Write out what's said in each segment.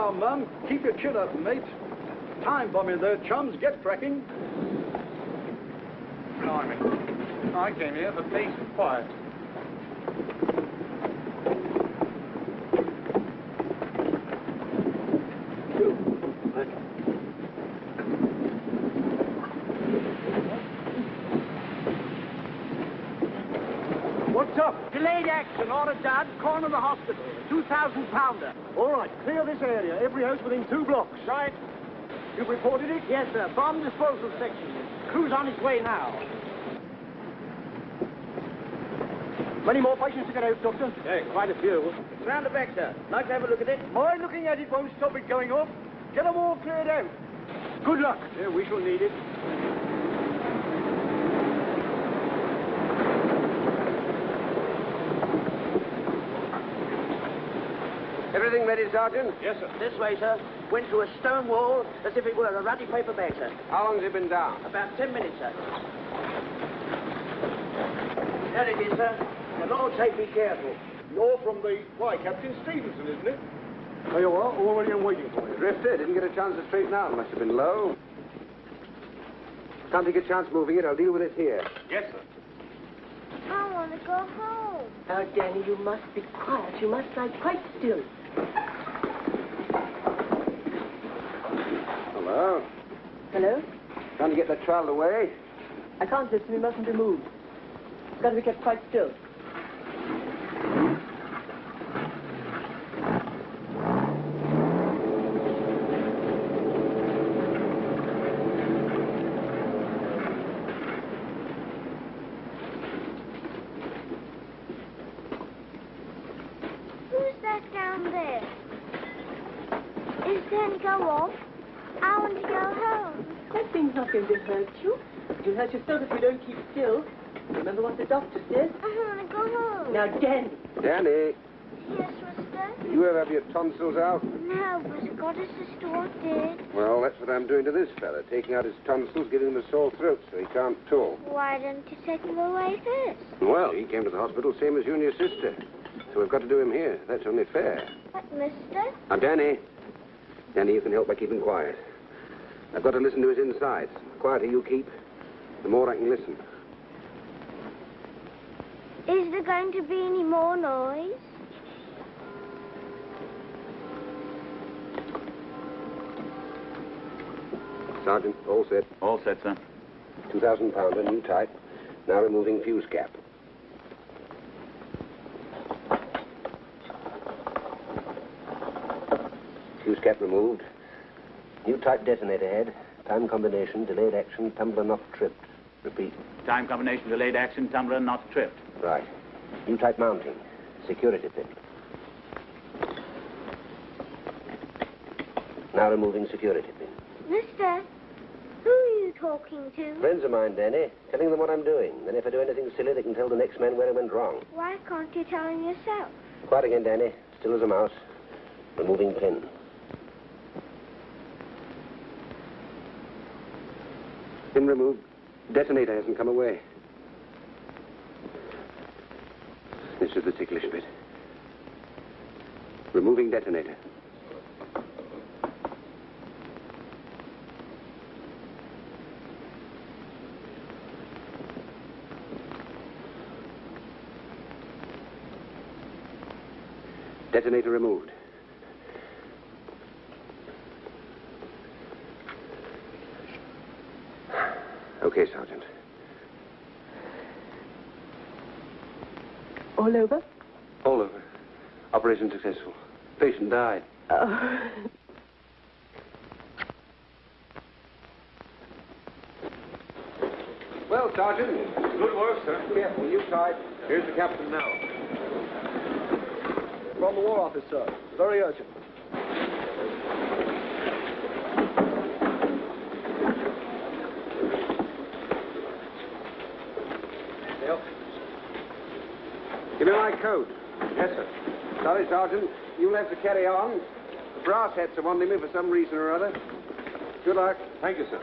now, Mum. Keep your chin up, mate. Time bombing there, chums. Get cracking. Blimey. I came here for peace and quiet. What's up? Delayed action, order dad, corner of the hospital. 2,000 pounder. Right, clear this area. Every house within two blocks. Right. You've reported it? Yes, sir. Bomb disposal section. Crew's on its way now. Many more patients to get out, Doctor? Yeah, quite a few. It's round the back, sir. Like to have a look at it? My looking at it won't stop it going off. Get them all cleared out. Good luck. Yeah, we shall need it. Everything ready, Sergeant? Yes, sir. This way, sir. Went through a stone wall as if it were a ratty paper bag, sir. How long has it been down? About ten minutes, sir. There it is, sir. The Lord take be careful. You're from the... Why, Captain Stevenson, isn't it? There you are, already I'm waiting for you. Drifter, didn't get a chance to straighten out. Must have been low. Can't take a chance moving it. I'll deal with it here. Yes, sir. I want to go home. Now, Danny, you must be quiet. You must lie quite still. Hello? Hello? Trying to get that child away? I can't listen. We mustn't be moved. It's got to be kept quite still. Who's that down there? Is then go off? I want to go home. That thing's not going to hurt you. You'll hurt yourself if you don't keep still. Remember what the doctor said? I want to go home. Danny. Danny, Yes, mister? did you ever have your tonsils out? No, but I got a sister what did. Well, that's what I'm doing to this fella. Taking out his tonsils, giving him a sore throat so he can't talk. Why didn't you take him away first? Well, he came to the hospital same as you and your sister. So we've got to do him here. That's only fair. What, mister? Now, Danny. Danny, you can help by keeping quiet. I've got to listen to his insides. The quieter you keep, the more I can listen. Is there going to be any more noise? Sergeant, all set. All set, sir. 2,000 pounder, new type. Now removing fuse cap. Fuse cap removed. New type detonator head. Time combination, delayed action, tumbler not tripped. Repeat. Time combination delayed action, tumbler not tripped. Right. New type mounting. Security pin. Now removing security pin. Mister, who are you talking to? Friends of mine, Danny. Telling them what I'm doing. Then if I do anything silly, they can tell the next man where I went wrong. Why can't you tell him yourself? Quiet again, Danny. Still as a mouse. Removing pin. Pin removed. Detonator hasn't come away. This is the ticklish bit. Removing detonator. Detonator removed. Okay, Sergeant. All over? All over. Operation successful. Patient died. Oh. Well, Sergeant. Good work, sir. Careful, you tight. Here's the captain now. From the War Office, sir. Very urgent. Yes, sir. Sorry, Sergeant. You'll have to carry on. The brass hats are wanting me for some reason or other. Good luck. Thank you, sir.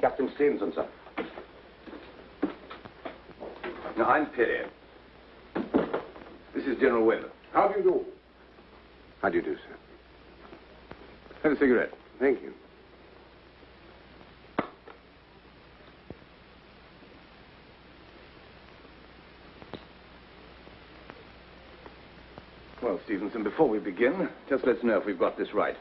Captain Stevenson, sir. I'm Perry. This is General Webb. How do you do? How do you do, sir? Have a cigarette. Thank you. Well, Stevenson, before we begin, just let's know if we've got this right.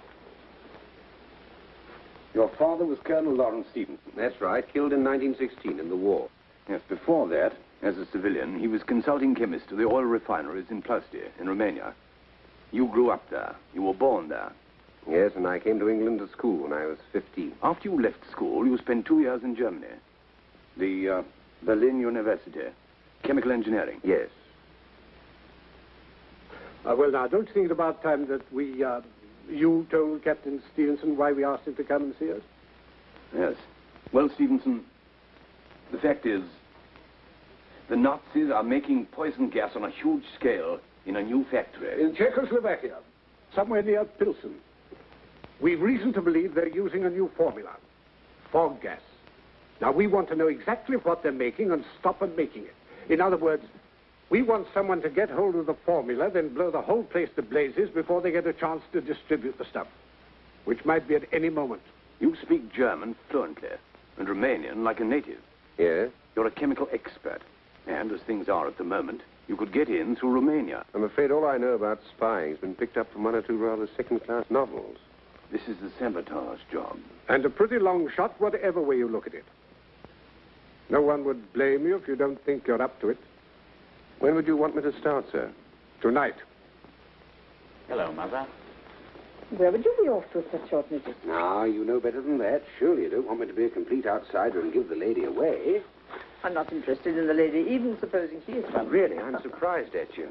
Your father was Colonel Lawrence Stevenson. That's right. Killed in 1916 in the war. Yes, before that, as a civilian, he was consulting chemist to the oil refineries in Ploesti, in Romania. You grew up there. You were born there. Yes, and I came to England to school when I was 15. After you left school, you spent two years in Germany. The uh, Berlin University. Chemical engineering. Yes. Uh, well, now, don't you think it about time that we, uh, you told Captain Stevenson why we asked him to come and see us? Yes. Well, Stevenson, the fact is, the Nazis are making poison gas on a huge scale in a new factory. In Czechoslovakia, somewhere near Pilsen. We've reason to believe they're using a new formula, fog gas. Now, we want to know exactly what they're making and stop them making it. In other words, we want someone to get hold of the formula, then blow the whole place to blazes before they get a chance to distribute the stuff, which might be at any moment. You speak German fluently and Romanian like a native. Yes? You're a chemical expert. And as things are at the moment, you could get in through Romania. I'm afraid all I know about spying has been picked up from one or two rather second-class novels. This is the sabotage job. And a pretty long shot, whatever way you look at it. No one would blame you if you don't think you're up to it. When would you want me to start, sir? Tonight. Hello, Mother. Where would you be off to at such short notice? Now, ah, you know better than that. Surely you don't want me to be a complete outsider and give the lady away. I'm not interested in the lady, even supposing she is one. Really, I'm surprised at you.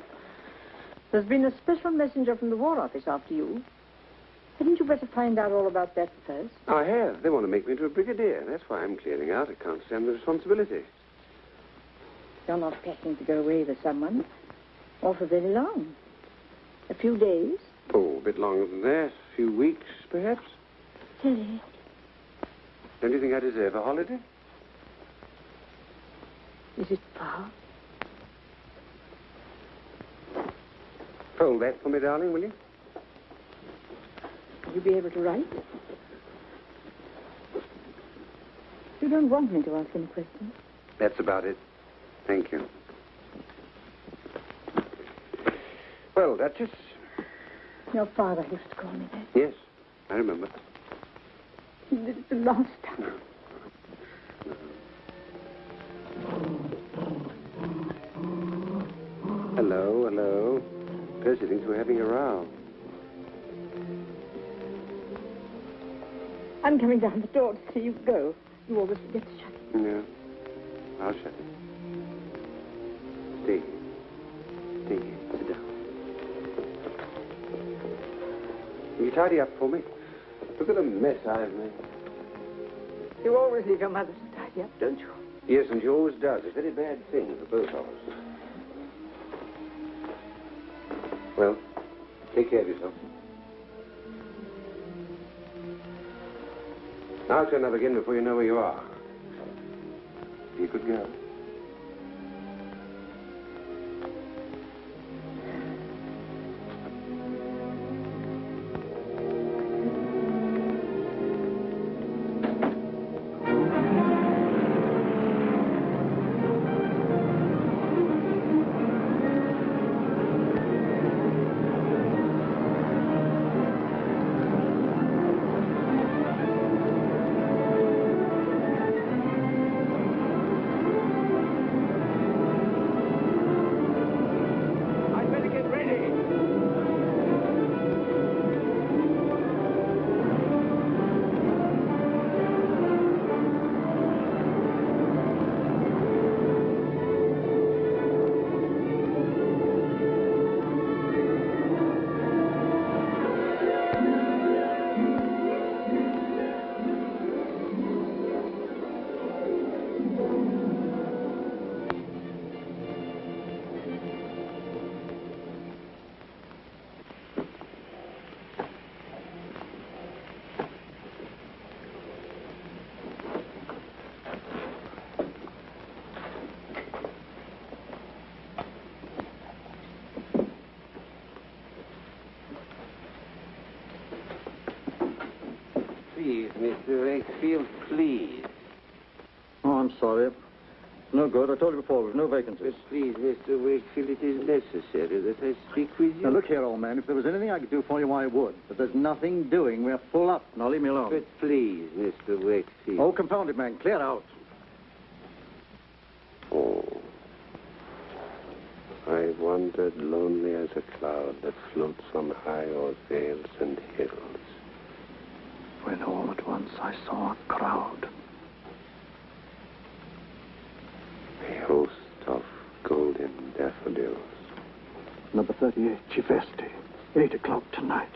There's been a special messenger from the War Office after you. Hadn't you better find out all about that first? I have. They want to make me into a brigadier. That's why I'm clearing out. I can't stand the responsibility. You're not packing to go away with someone. Or for very long. A few days. Oh, a bit longer than that. A few weeks, perhaps. Tilly, Don't you think I deserve a holiday? Is it far? Fold that for me, darling, will you? Will you be able to write? You don't want me to ask any questions. That's about it. Thank you. Well, Duchess. Your father used to call me that. Yes, I remember. He did it the last time. Hello, hello. Percy thinks we're having a row. I'm coming down the door to see you go. You always forget to shut it. No. I'll shut it. Stay. Stay here. Sit down. Will you tidy up for me? Look at the mess I've made. You always leave your mother to tidy up, don't you? Yes, and she always does. It's a very bad thing for both of us. Well, take care of yourself. I'll turn up again before you know where you are. Be a good girl. Good. I told you before, there's no vacancies. But please, Mr. Wakefield, it is necessary that I speak with you. Now, look here, old man. If there was anything I could do for you, I would. But there's nothing doing. We're full up. Now, leave me alone. But please, Mr. Wakefield. Oh, confound it, man. Clear out. Oh. I wandered lonely as a cloud that floats on high o'er vales and hills. When all at once I saw a crowd. A host of golden daffodils. Number 38, Chivesti. Eight o'clock tonight.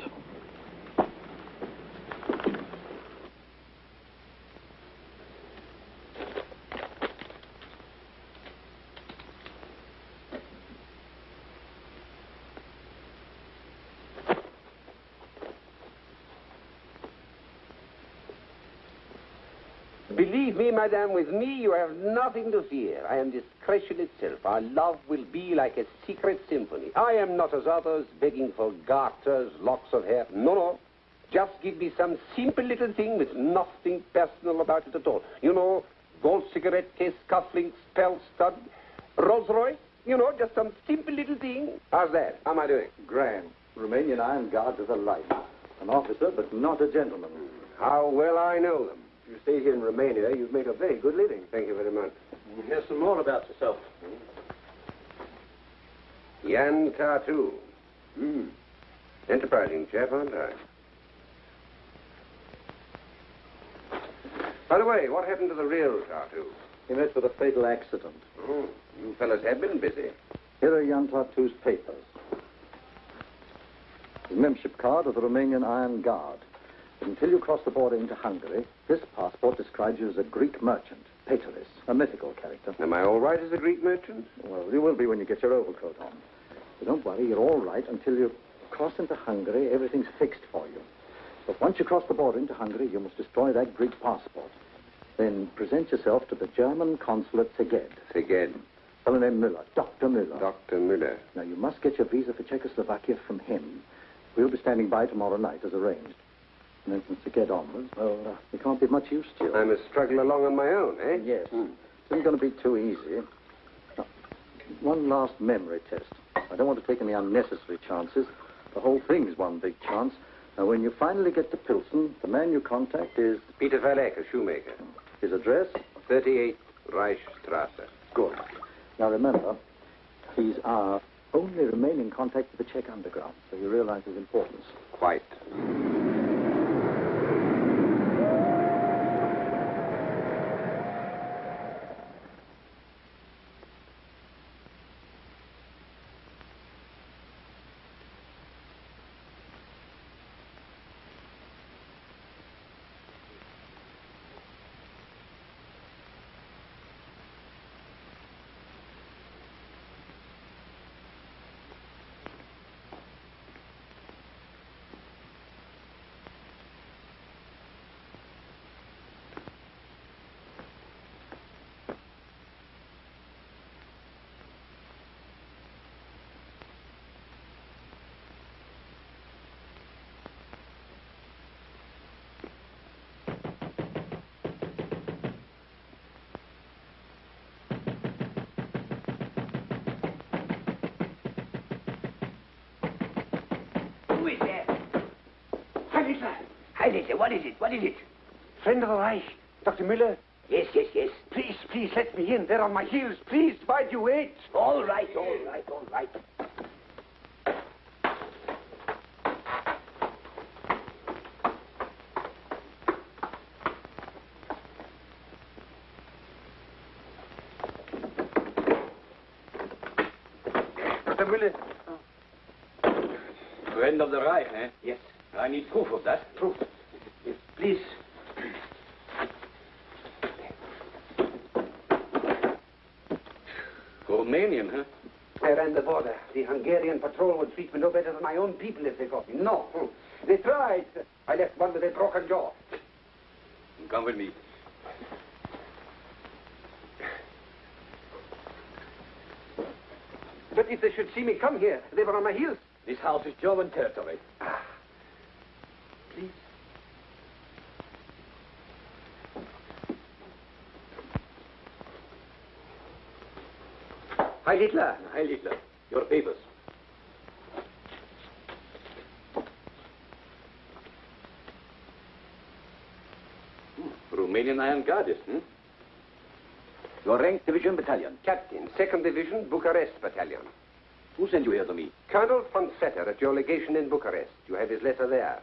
Believe me, madame, with me you have nothing to fear. I am discretion itself. Our love will be like a secret symphony. I am not as others begging for garters, locks of hair. No, no. Just give me some simple little thing with nothing personal about it at all. You know, gold cigarette case, cufflinks, pearl stud, Rolls Royce. You know, just some simple little thing. How's that? How am I doing? Grand. Romanian Iron Guard to the life. An officer, but not a gentleman. How well I know them. If you stay here in Romania, you'd make a very good living. Thank you very much. Mm, here's some more about yourself. Hmm? Jan Tartu. Hmm. Enterprising chap, aren't I? By the way, what happened to the real Tartu? He met with a fatal accident. Oh, you fellas have been busy. Here are Jan Tartu's papers. His membership card of the Romanian Iron Guard. Until you cross the border into Hungary, this passport describes you as a Greek merchant, Pateris, a mythical character. Am I all right as a Greek merchant? Well, you will be when you get your overcoat on. But don't worry, you're all right until you cross into Hungary. Everything's fixed for you. But once you cross the border into Hungary, you must destroy that Greek passport. Then present yourself to the German consul at Szeged. Szeged. Fellow named Müller, Dr. Müller. Dr. Müller. Now, you must get your visa for Czechoslovakia from him. We'll be standing by tomorrow night, as arranged. And then from Szeged onwards, well, uh, we can't be much use to you. I must struggle along on my own, eh? Yes. It isn't going to be too easy. Now, one last memory test. I don't want to take any unnecessary chances. The whole thing's one big chance. Now, when you finally get to Pilsen, the man you contact is Peter Valek, a shoemaker. his address. 38 Reichstrasse. Good. Now, remember, he's our only remaining contact with the Czech underground, so you realize his importance. Quite. Who is there? Heidrichler! Heidrichler, what is it? What is it? Friend of the Reich, Dr. Müller. Yes, yes, yes. Please, please, let me in. They're on my heels. Please, why do you wait? All right, all right, all right. Dr. Müller. Friend of the Reich, eh? Yes. I need proof of that. Proof. Bulgarian patrol would treat me no better than my own people if they caught me. No. Hmm. They tried. I left one with a broken jaw. Come with me. But if they should see me come here, they were on my heels. This house is German territory. Ah. Please. Heil Hitler. Heil Hitler. Your papers. Romanian Iron Guards, hmm? Your rank, division, battalion. Captain, 2nd Division, Bucharest Battalion. Who sent you here to me? Colonel von Vetter at your legation in Bucharest. You have his letter there.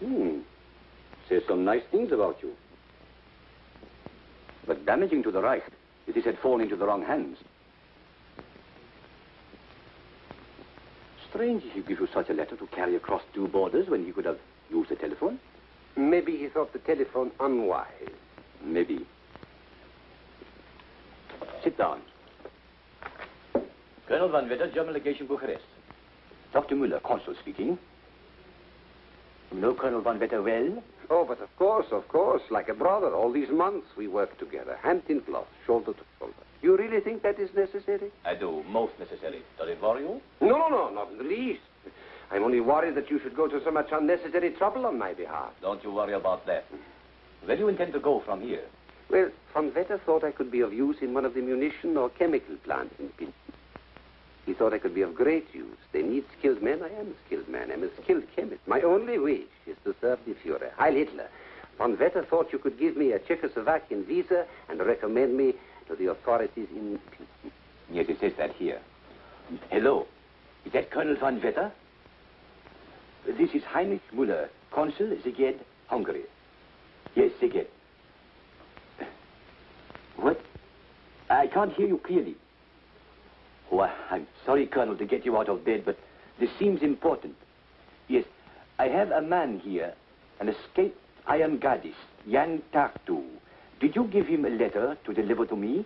Hmm. Says some nice things about you. But damaging to the Reich if this had fallen into the wrong hands. Strange he should give you such a letter to carry across two borders when he could have used the telephone. Maybe he thought the telephone unwise. Maybe. Sit down. Colonel von Vetter, German legation, Bucharest. Dr. Müller, consul speaking. You know Colonel Von Vetter well? Oh, but of course, of course, like a brother. All these months we worked together, hand in glove, shoulder to shoulder. You really think that is necessary? I do. Most necessary. Does it worry you? No, no, no, not in the least. I'm only worried that you should go to so much unnecessary trouble on my behalf. Don't you worry about that. Where do you intend to go from here? Well, von Vetter thought I could be of use in one of the munition or chemical plants in Pilsen. He thought I could be of great use. They need skilled men. I am a skilled man. I'm a skilled chemist. My only wish is to serve the Fuhrer. Heil Hitler. Von Vetter thought you could give me a Czechoslovakian visa and recommend me to the authorities in. Yes, it says that here. Hello. Is that Colonel von Vetter? This is Heinrich Müller, Consul, Szeged, Hungary. Yes, Szeged. What? I can't hear you clearly. I- I'm sorry, Colonel, to get you out of bed, but this seems important. Yes, I have a man here, an escaped iron guardist, Jan Tartu. Did you give him a letter to deliver to me?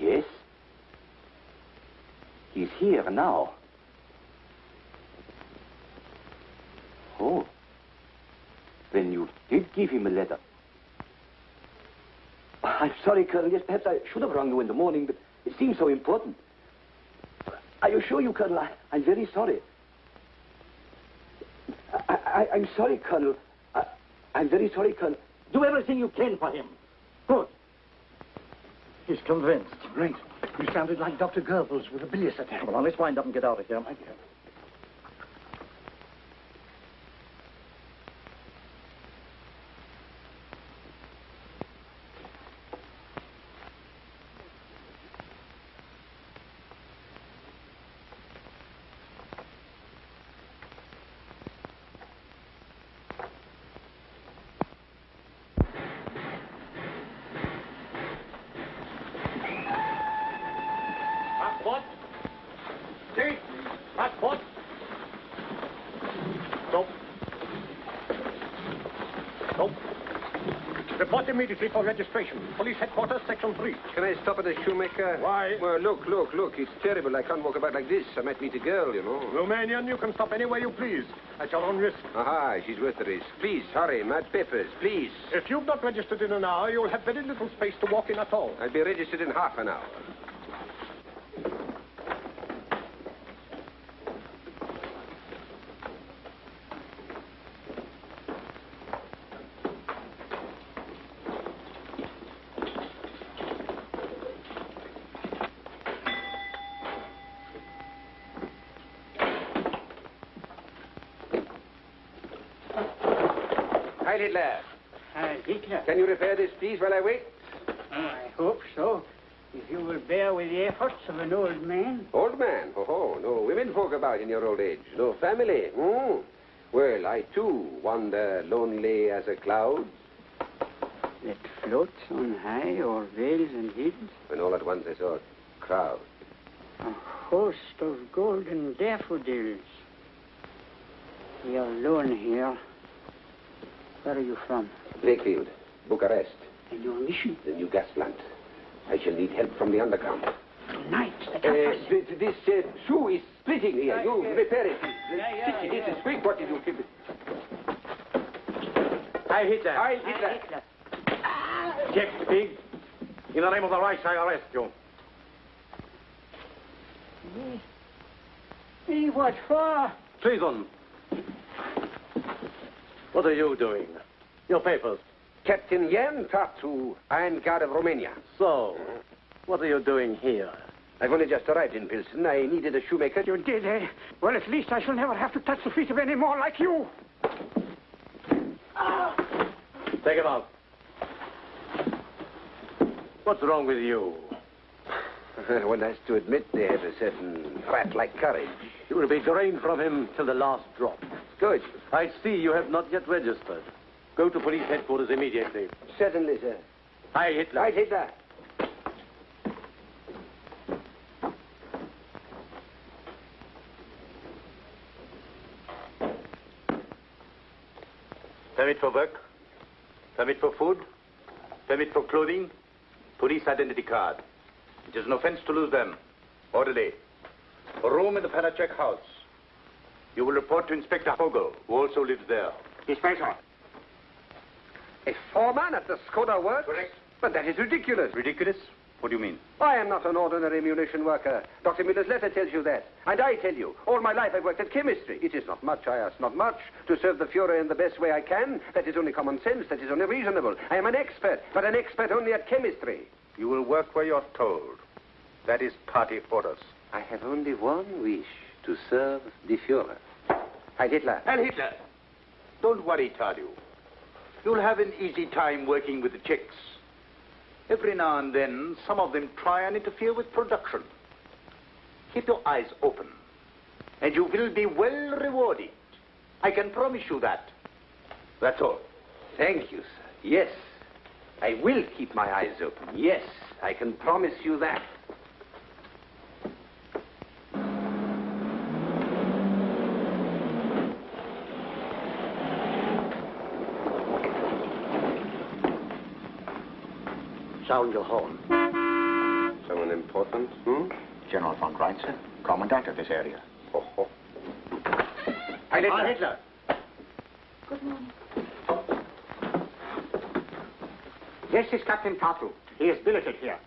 Yes. He's here now. Oh. Then you did give him a letter. I'm sorry, Colonel. Yes, perhaps I should have rung you in the morning, but it seems so important. I assure you, Colonel, I, I'm very sorry. I, I, I'm sorry, Colonel. I, I'm very sorry, Colonel. Do everything you can for him. Good. He's convinced. Great. You sounded like Dr. Goebbels with a bilious attack. Well, now let's wind up and get out of here. My dear. Passport. See? Passport. Stop. Stop. Report immediately for registration. Police headquarters, section 3. Can I stop at a shoemaker? Why? Well, look, look, look. It's terrible. I can't walk about like this. I might meet a girl, you know. Romanian, you can stop anywhere you please, at your own risk. Aha, she's worth the risk. Please, hurry. My papers, please. If you've not registered in an hour, you'll have very little space to walk in at all. I'll be registered in half an hour. Heil Hitler. Can you repair this, please, while I wait? I hope so. If you will bear with the efforts of an old man. Old man? Oh, ho, no women folk about in your old age. No family. Hmm. Well, I too wander lonely as a cloud. That floats on high o'er vales and hills. When all at once I saw a crowd. A host of golden daffodils. You're alone here. Where are you from? Lakefield, Bucharest, And your mission? the new gas plant. I shall need help from the underground. Tonight, the Uh, th- this uh, shoe is splitting here. You Uh, repair it. yeah, yeah, it. yeah. This is quick. What did you keep it? Heil Hitler. Heil Heil Hitler. Hitler. Czech Pig. In the name of the Reich, I arrest you. Hey, what for? Treason. What are you doing? Your papers. Captain Jan Tartu, Iron Guard of Romania. So, what are you doing here? I've only just arrived in Pilsen. I needed a shoemaker. You did, eh? Well, at least I shall never have to touch the feet of any more like you. Take him out. What's wrong with you? One has to admit they have a certain rat-like courage. You will be drained from him till the last drop. Good. I see you have not yet registered. Go to police headquarters immediately. Certainly, sir. Hi, Hitler. Right, Hitler. Permit for work, permit for food, permit for clothing, police identity card. It is an offense to lose them. Orderly. A room in the Panacek house. You will report to Inspector Vogel, who also lives there. Inspector. A foreman at the Skoda works? Correct. But that is ridiculous. Ridiculous? What do you mean? I am not an ordinary munition worker. Dr. Müller's letter tells you that. And I tell you, all my life I've worked at chemistry. It is not much, I ask not much. To serve the Fuhrer in the best way I can, that is only common sense, that is only reasonable. I am an expert, but an expert only at chemistry. You will work where you're told. That is party orders. I have only one wish, to serve the Fuhrer. Heil Hitler. And Hitler. Don't worry, Tartu. You'll have an easy time working with the Czechs. Every now and then, some of them try and interfere with production. Keep your eyes open, and you will be well rewarded. I can promise you that. That's all. Thank you, sir. Yes, I will keep my eyes open. Yes, I can promise you that. Sound your horn. Someone important, hmm? General von Reitzer, commandant of this area. Oh, oh. Heil Hitler. Hitler. Good morning. This is Captain Tartu. He is billeted here.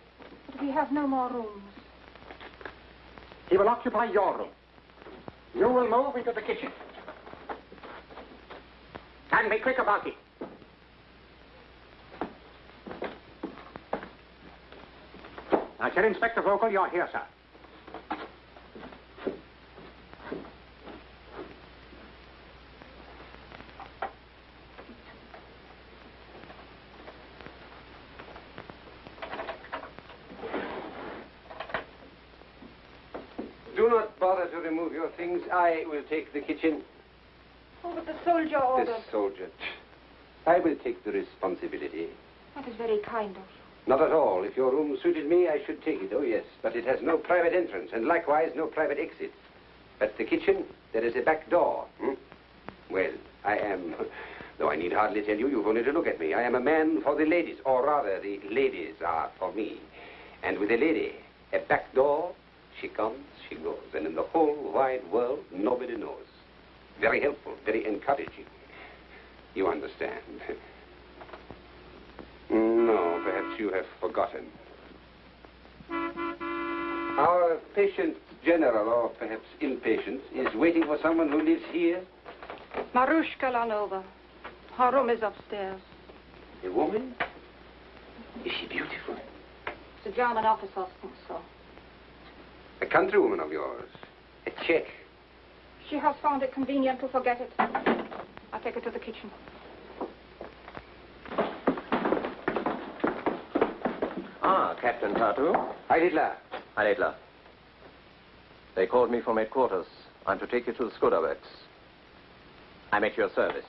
But we have no more rooms. He will occupy your room. You will move into the kitchen. And be quick about it. Now, Sir Inspector Vogel, you're here, sir. Do not bother to remove your things. I will take the kitchen. Oh, but the soldier ordered. The soldier. I will take the responsibility. That is very kind of you. Not at all. If your room suited me, I should take it. Oh, yes. But it has no private entrance, and likewise no private exit. At the kitchen, there is a back door. Hmm? Well, I am, though I need hardly tell you, you've only to look at me. I am a man for the ladies, or rather, the ladies are for me. And with a lady, a back door, she comes, she goes. And in the whole wide world, nobody knows. Very helpful, very encouraging. You understand. No, perhaps you have forgotten. Our patient general, or perhaps impatient, is waiting for someone who lives here. Marushka Lanova. Her room is upstairs. A woman? Is she beautiful? The German officers think so. A countrywoman of yours? A Czech? She has found it convenient to forget it. I'll take her to the kitchen. Ah, Captain Tartu. Heil Hitler. Hi, Hitler. They called me from headquarters. I'm to take you to the Skoda works. I'm at your service.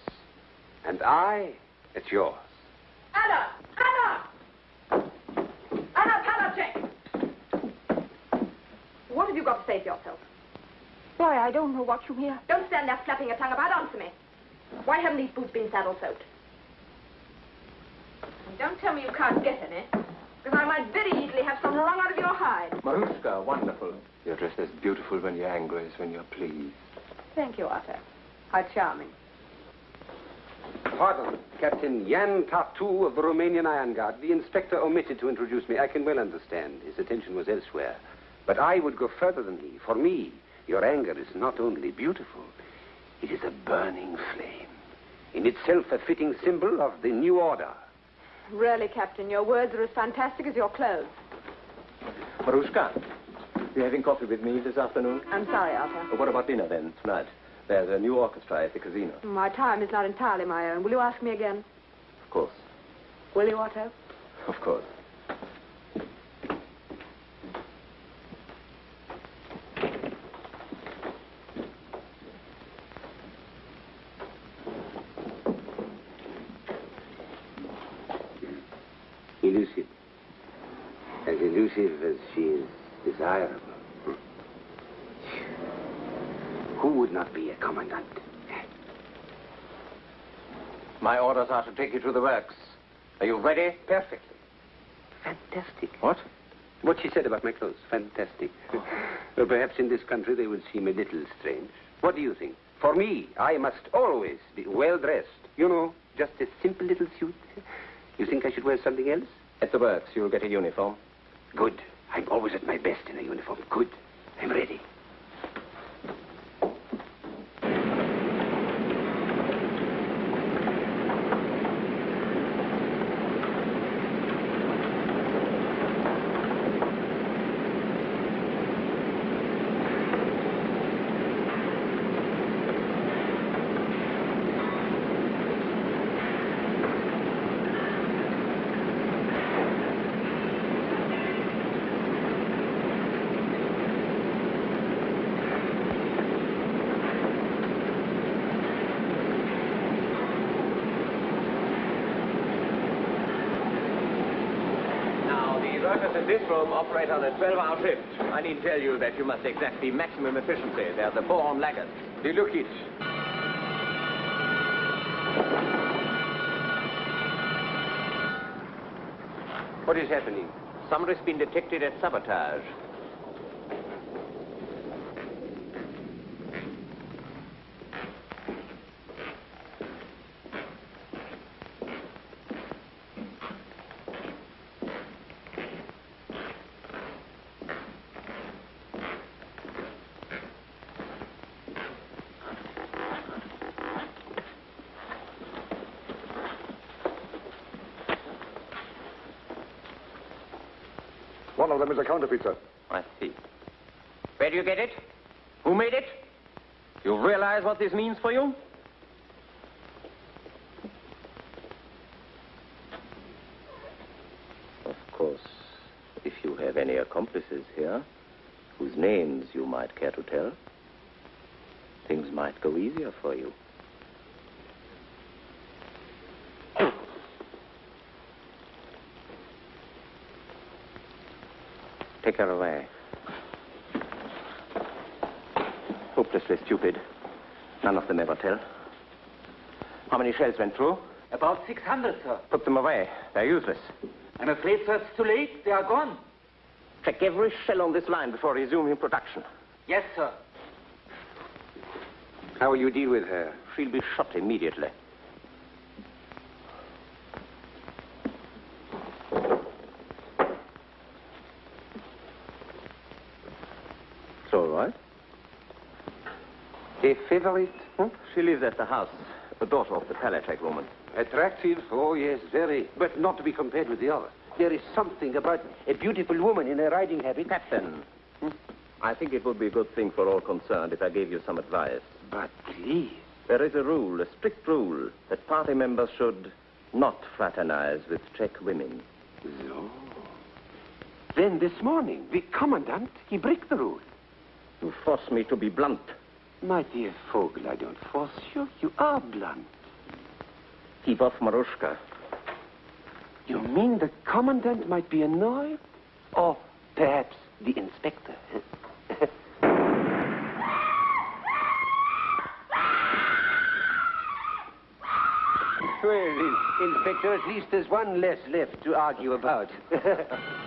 And I at yours. Anna! Anna! Anna Panacek! What have you got to say for yourself? Why, I don't know what you hear. Don't stand there flapping your tongue about. Answer me. Why haven't these boots been saddle soaked? And don't tell me you can't get any, because I might very easily have some wrung out of your hide. Marushka, wonderful. You're dressed as beautiful when you're angry as when you're pleased. Thank you, Arthur. How charming. Pardon, Captain Jan Tartu of the Romanian Iron Guard. The inspector omitted to introduce me. I can well understand. His attention was elsewhere. But I would go further than he. For me, your anger is not only beautiful, it is a burning flame. in itself a fitting symbol of the new order. Really, Captain, your words are as fantastic as your clothes. Marushka, you having coffee with me this afternoon? I'm sorry, Arthur. What about dinner then, tonight? There's a new orchestra at the casino. My time is not entirely my own. Will you ask me again? Of course. Will you, Otto? Of course. Elusive. As elusive as she is desirable. Hmm. Who would not be a commandant? My orders are to take you to the works. Are you ready? Perfectly. Fantastic. What? What she said about my clothes. Fantastic. well, perhaps in this country they would seem a little strange. What do you think? For me, I must always be well dressed. You know, just a simple little suit. You think I should wear something else? At the works, you'll get a uniform. Good. I'm always at my best in a uniform. Good. I'm ready. Now, the workers in this room operate on a 12-hour shift. I need to tell you that you must exact the maximum efficiency. They're the born laggards. Look it? What is happening? Somebody's been detected at sabotage. Is a counterfeit, sir. I see. Where do you get it? Who made it? You realize what this means for you? Of course, if you have any accomplices here, whose names you might care to tell, things might go easier for you. Take her away. Hopelessly stupid. None of them ever tell. How many shells went through? About 600, sir. Put them away. They're useless. I'm afraid, sir, it's too late. They are gone. Check every shell on this line before resuming production. Yes, sir. How will you deal with her? She'll be shot immediately. It's all right. A favorite? Huh? Hm? She lives at the house, the daughter of the Palacek woman. Attractive? Oh, yes, very. But not to be compared with the other. There is something about a beautiful woman in a riding habit. Captain, hm? I think it would be a good thing for all concerned if I gave you some advice. But please. There is a rule, a strict rule, that party members should not fraternize with Czech women. No. Then this morning, the commandant, he break the rule. You force me to be blunt. My dear Vogel, I don't force you. You are blunt. Keep off Marushka. You mean the commandant might be annoyed? Or perhaps the inspector? well, Inspector, at least there's one less left to argue about.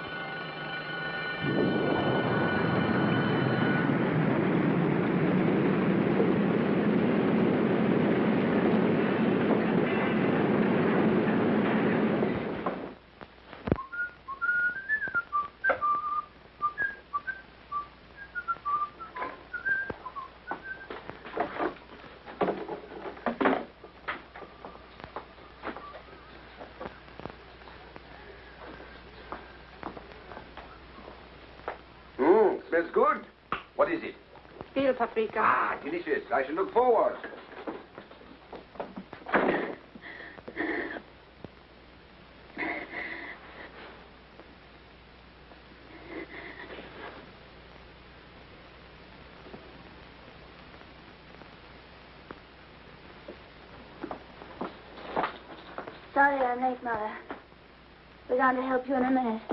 Smells good. What is it? Veal paprika. Ah, delicious. I shall look forward. Sorry I'm late, Mother. We're going to help you in a minute.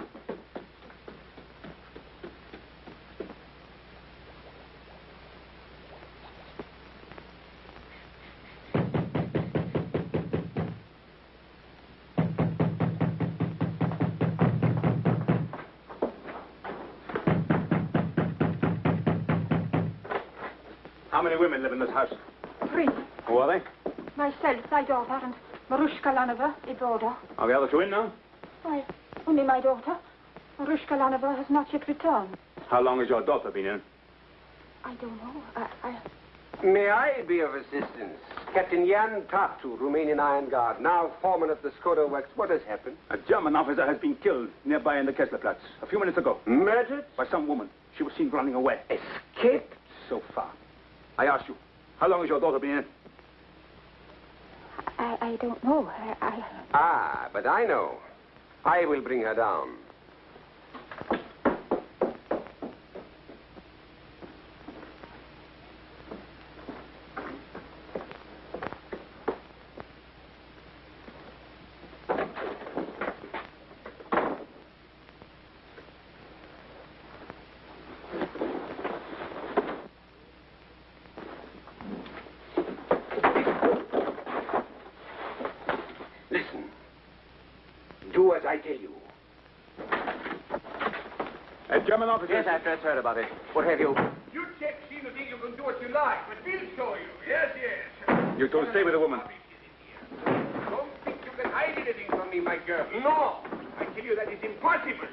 My daughter, and Marushka Lanova, a daughter. Are the other two in now? Why, only my daughter. Marushka Lanova has not yet returned. How long has your daughter been in? I don't know. I, I, May I be of assistance? Captain Jan Tartu, Romanian Iron Guard, now foreman of the Skoda Works. What has happened? A German officer has been killed nearby in the Kesslerplatz a few minutes ago. Murdered? By some woman. She was seen running away. Escaped? So far. I ask you, how long has your daughter been in? I, don't know. I, I, Ah, but I know. I will bring her down. Listen. Do as I tell you. A German. Yes, I've just heard about it. What have you? You check, see the thing you can do what you like, but we'll show you. Yes, yes. You two stay with the woman. Don't think you can hide anything from me, my girl. No. I tell you that is impossible.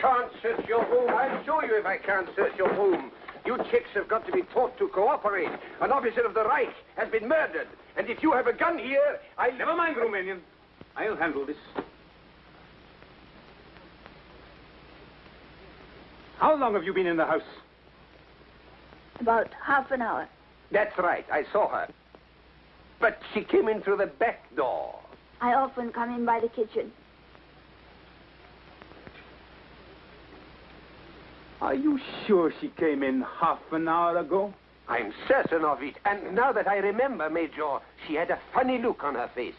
Can't search your room. I'll show you if I can't search your room. You chicks have got to be taught to cooperate. An officer of the Reich has been murdered. And if you have a gun here, I'll... Never mind, Romanian. I'll handle this. How long have you been in the house? About half an hour. That's right. I saw her. But she came in through the back door. I often come in by the kitchen. Are you sure she came in half an hour ago? I'm certain of it. And now that I remember, Major, she had a funny look on her face.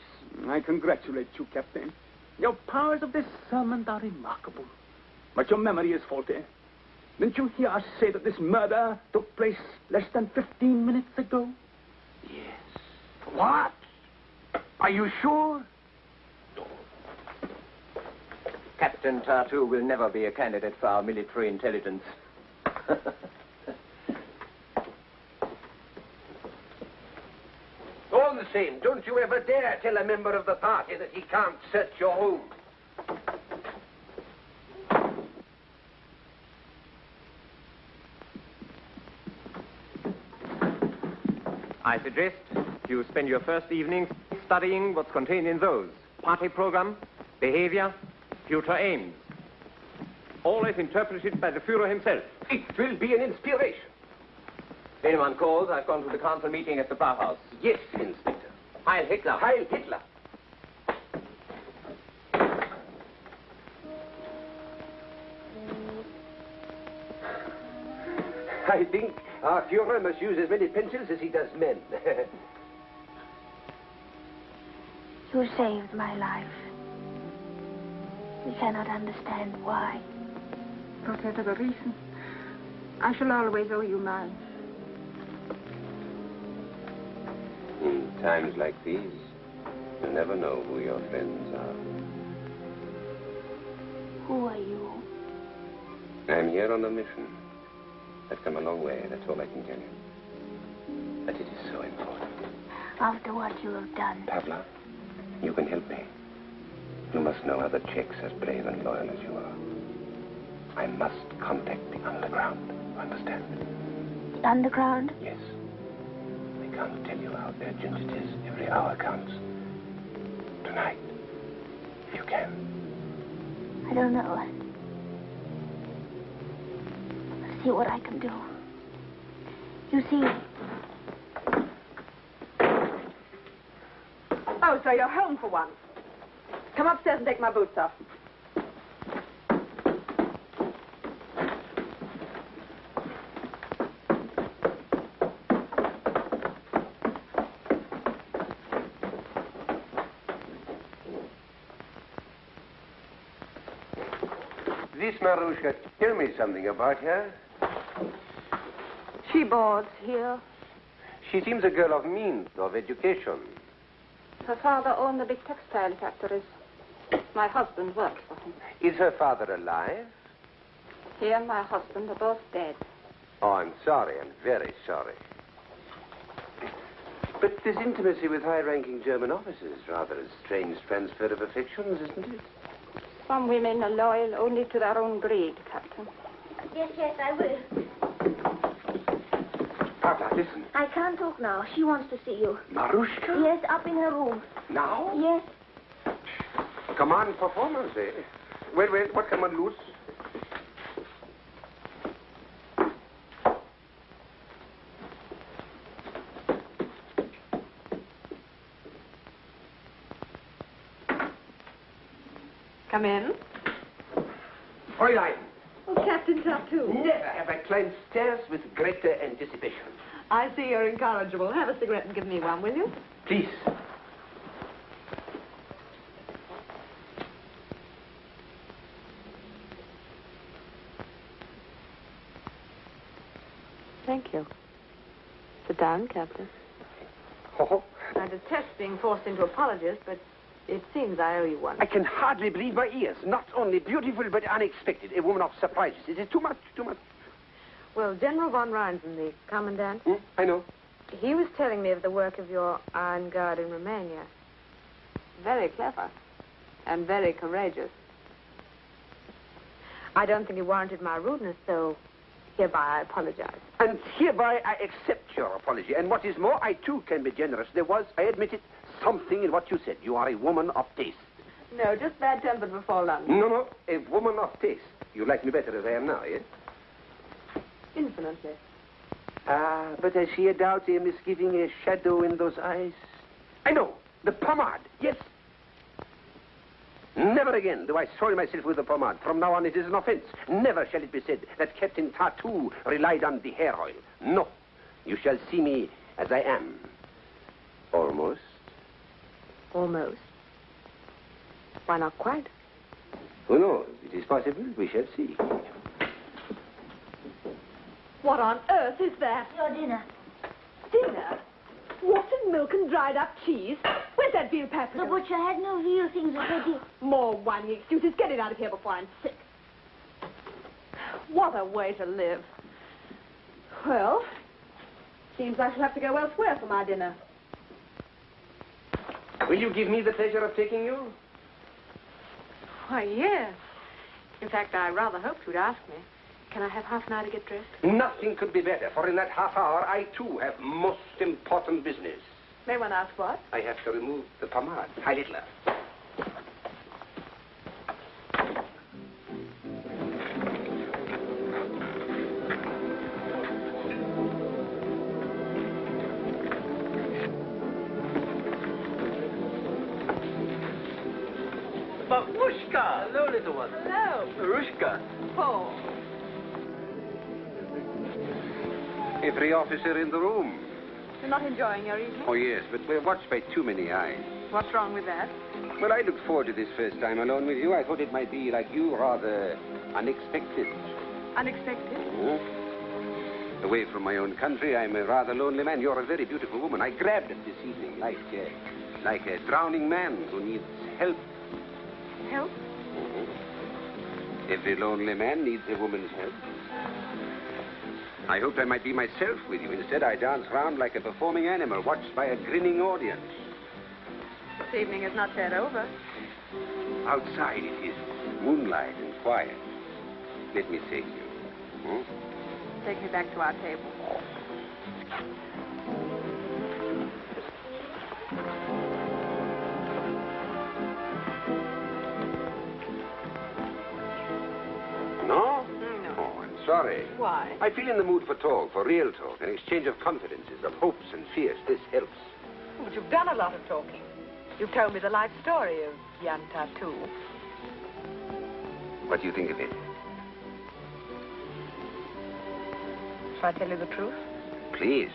I congratulate you, Captain. Your powers of discernment are remarkable. But your memory is faulty. Didn't you hear us say that this murder took place less than 15 minutes ago? Yes. What? Are you sure? No. Captain Tartu will never be a candidate for our military intelligence. All the same, don't you ever dare tell a member of the party that he can't search your home. I suggest you spend your first evening studying what's contained in those. Party program, behavior, future aims. All Always interpreted by the Führer himself. It will be an inspiration. If anyone calls, I've gone to the council meeting at the Bauhaus. Yes, Inspector. Heil Hitler. Heil Hitler. I think our Führer must use as many pencils as he does men. You saved my life. We cannot understand why. whatever the reason, I shall always owe you mine. In times like these, you never know who your friends are. Who are you? I'm here on a mission. I've come a long way, that's all I can tell you. But it is so important. After what you have done, Pavla, you can help me. You must know other Czechs as brave and loyal as you are. I must contact the underground. Understand? the underground, Yes. I can't tell you how urgent it is. Every hour counts. Tonight, if you can. I don't know. See what I can do. You see, Oh, so you're home for once. Come upstairs and take my boots off. This Marushka, tell me something about her. She boards here. She seems a girl of means, of education. Her father owned the big textile factories. My husband worked for him. Is her father alive? He and my husband are both dead. Oh, I'm sorry. I'm very sorry. But this intimacy with high-ranking German officers, is rather a strange transfer of affections, isn't it? Some women are loyal only to their own greed, Captain. yes, yes, I will. Papa, listen. I can't talk now. She wants to see you. Marushka? Yes, up in her room. Now? Yes. Command performance, eh? Wait, wait. What come on loose? Come in. Fräulein, Oh, Captain Tartu. never have I climbed stairs with greater anticipation. I see you're incorrigible. Have a cigarette and give me one, will you? Please. Thank you. Sit down, Captain. Oh, I detest being forced into apologies, but it seems I owe you one. I can hardly believe my ears. Not only beautiful, but unexpected. A woman of surprises. It is too much, too much. Well, General von Reinsen, the commandant, Hmm? I know. he was telling me of the work of your Iron Guard in Romania. Very clever and very courageous. I don't think he warranted my rudeness, so hereby I apologize. And hereby I accept your apology. And what is more, I too can be generous. There was, I admit it, something in what you said. You are a woman of taste. No, just bad-tempered before lunch. No, no, a woman of taste. You like me better as I am now, yes? Infinitely. Ah, but I see a doubt, a misgiving, a shadow in those eyes. I know. The pomade. Yes. Never again do I soil myself with the pomade. From now on, it is an offense. Never shall it be said that Captain Tartu relied on the hair oil. No. You shall see me as I am. Almost. Almost. Why not quite? Who knows? It is possible. We shall see. What on earth is that? Your dinner. Dinner? Watered milk and dried up cheese? Where's that veal The butcher had no veal things already. More whining excuses. Get it out of here before I'm sick. What a way to live. Well, seems I shall have to go elsewhere for my dinner. Will you give me the pleasure of taking you? Why, yes. In fact, I rather hoped you'd ask me. Can I have half an hour to get dressed? Nothing could be better, for in that half hour, I too have most important business. May one ask what? I have to remove the pomade. Heil Hitler. Babushka! Hello, little one. Hello. Marushka. Paul. Every officer in the room. You're not enjoying your evening? Oh, yes, but we're watched by too many eyes. What's wrong with that? Well, I looked forward to this first time alone with you. I thought it might be, like you, rather unexpected. Unexpected. Hmm? Away from my own country, I'm a rather lonely man. You're a very beautiful woman. I grabbed it this evening like, uh, like a drowning man who needs help. Help? Every lonely man needs a woman's help. I hoped I might be myself with you. Instead, I dance round like a performing animal, watched by a grinning audience. This evening is not yet over. Outside it is moonlight and quiet. Let me take you. Hmm? Take me back to our table. Sorry. Why? I feel in the mood for talk, for real talk, an exchange of confidences, of hopes and fears. This helps. But you've done a lot of talking. You've told me the life story of Jan Tartu. What do you think of it? Shall I tell you the truth? Please.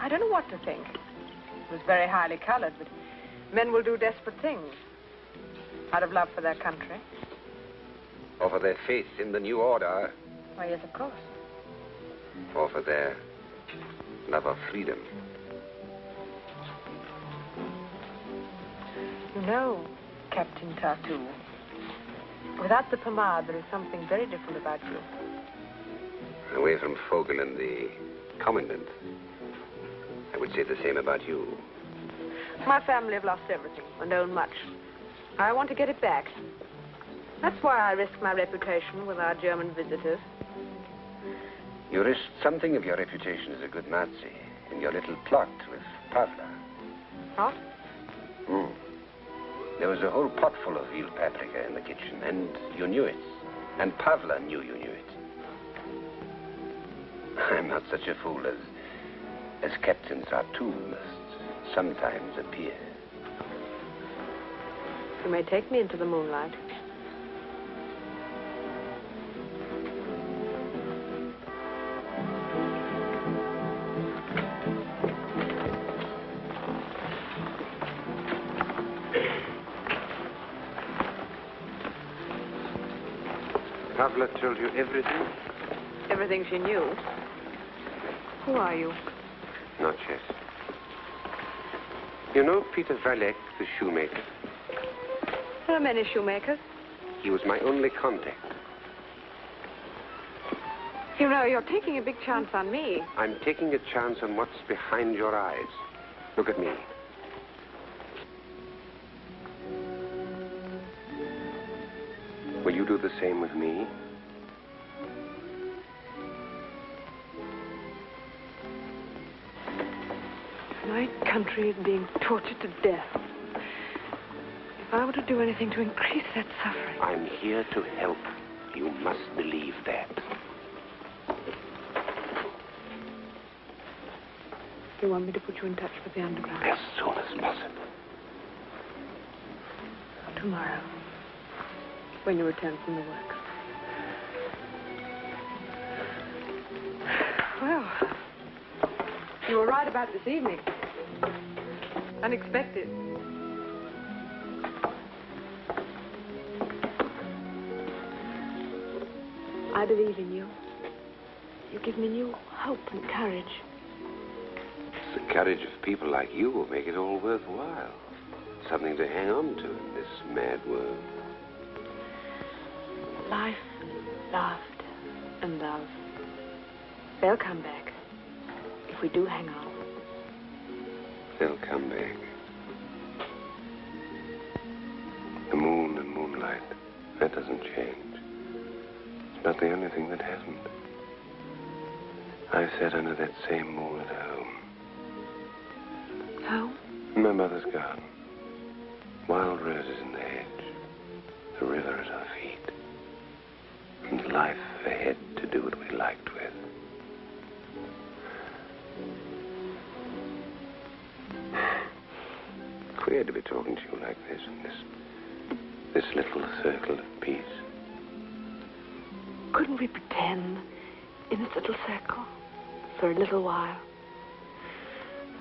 I don't know what to think. It was very highly colored, but men will do desperate things out of love for their country. Or for their faith in the new order, Why, yes, of course. or for their love of freedom. You know, Captain Tartu, without the pomade, there is something very different about you. Away from Vogel and the commandant, I would say the same about you. My family have lost everything and own much. I want to get it back. That's why I risk my reputation with our German visitors. You risked something of your reputation as a good Nazi in your little plot with Pavla. What? Hmm. There was a whole pot full of veal paprika in the kitchen, and you knew it. And Pavla knew you knew it. I'm not such a fool as as Captain Tartu must sometimes appear. You may take me into the moonlight. Pavla told you everything? Everything she knew. Who are you? Not yet. You know Peter Valek, the shoemaker? There are many shoemakers. He was my only contact. You know, you're taking a big chance on me. I'm taking a chance on what's behind your eyes. Look at me. Will you do the same with me? My country is being tortured to death. If I were to do anything to increase that suffering, I'm here to help. You must believe that. you want me to put you in touch with the underground? As soon as possible. Tomorrow, when you return from the work. Well, you were right about this evening. Unexpected. I believe in you. You give me new hope and courage. It's the courage of people like you who make it all worthwhile. Something to hang on to in this mad world. Life, laughter, and love. They'll come back if we do hang on. They'll come back. The moon and moonlight, that doesn't change. It's not the only thing that hasn't. I've sat under that same moon at home. Home? In my mother's garden. To be talking to you like this in this this little circle of peace. Couldn't we pretend in this little circle for a little while?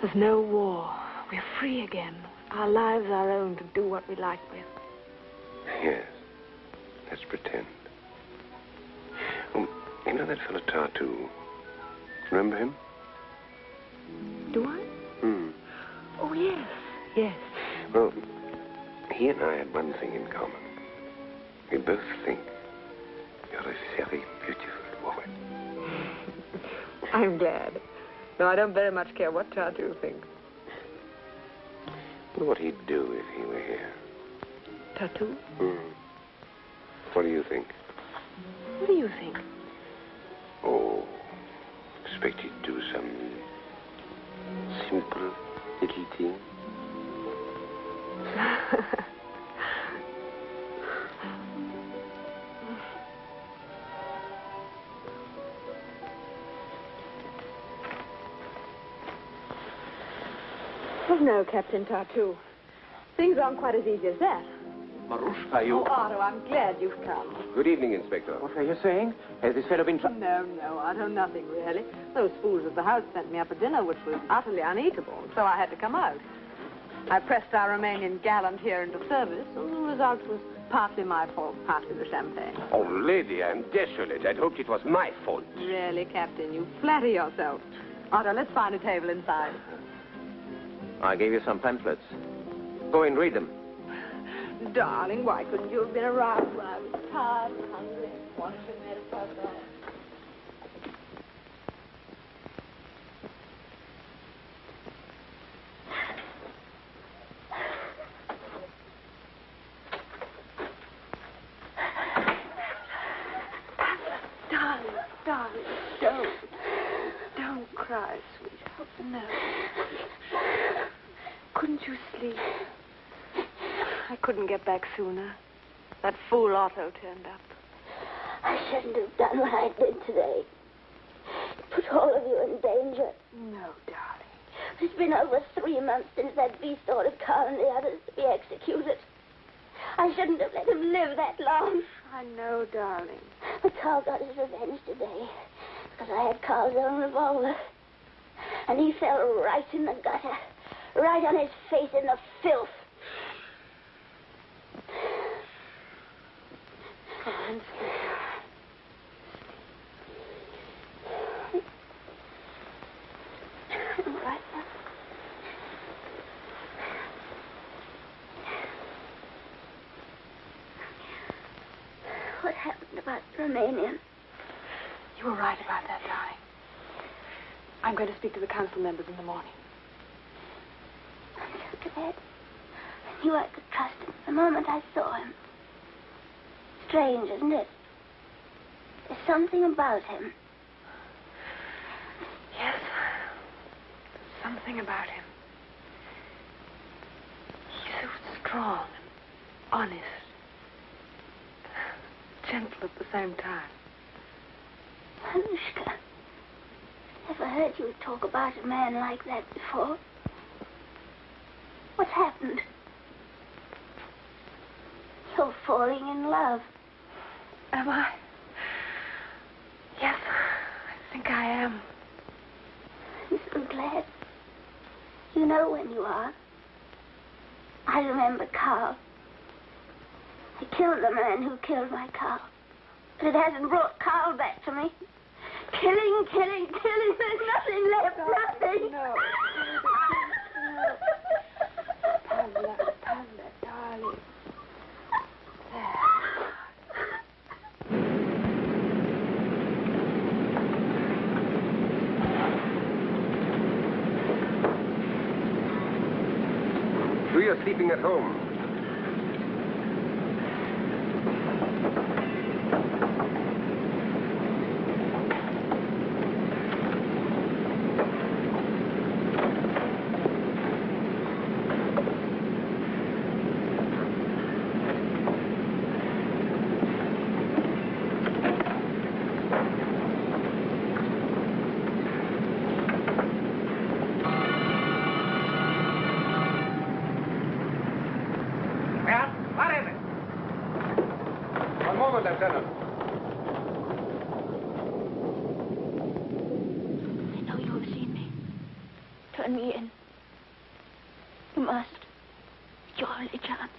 There's no war. We're free again. Our lives our own to do what we like with. Yes. Let's pretend. Oh, you know that fellow Tartu? Remember him? He and I had one thing in common. We both think you're a very beautiful woman. I'm glad. No, I don't very much care what Tartu thinks. Wonder what he'd do if he were here. Tartu? Hmm. What do you think? What do you think? Oh, expect he'd do some simple little thing. Oh, no, Captain Tartu. Things aren't quite as easy as that. Marushka, you... Oh, Otto, I'm glad you've come. Good evening, Inspector. What are you saying? Has this fellow been... No, no, Otto, nothing, really. Those fools at the house sent me up a dinner which was utterly uneatable, so I had to come out. I pressed our Romanian gallant here into service, and the result was partly my fault, partly the champagne. Oh, lady, I'm desolate. I'd hoped it was my fault. Really, Captain, you flatter yourself. Otto, let's find a table inside. I gave you some pamphlets. Go and read them. Darling, why couldn't you have been around when I was tired and hungry and wanted to make a papa? Darling, darling, don't. Don't cry, sweetheart. No. Couldn't you sleep? I couldn't get back sooner. That fool Otto turned up. I shouldn't have done what I did today. Put all of you in danger. No, darling. It's been over three months since that beast ordered Carl and the others to be executed. I shouldn't have let him live that long. I know, darling. But Carl got his revenge today because I had Carl's own revolver. And he fell right in the gutter, right on his face in the filth. Come on, sweetheart. All right, now. What happened about Romanian? You were right about that, darling. I'm going to speak to the council members in the morning. So glad. I knew I could trust him the moment I saw him. Strange, isn't it? There's something about him. Yes. Something about him. He's so strong and honest. Gentle at the same time. Anushka, never heard you talk about a man like that before. What's happened? You're falling in love. Am I? Yes, I think I am. I'm so glad. You know when you are. I remember Carl. I killed the man who killed my Carl. But it hasn't brought Carl back to me. Killing, killing, killing. There's nothing left. Oh, nothing. No. Pamela, Pamela, darling. Do your sleeping at home. Well, what is it? One moment, Lieutenant. I know you have seen me. Turn me in. You must. It's your only chance.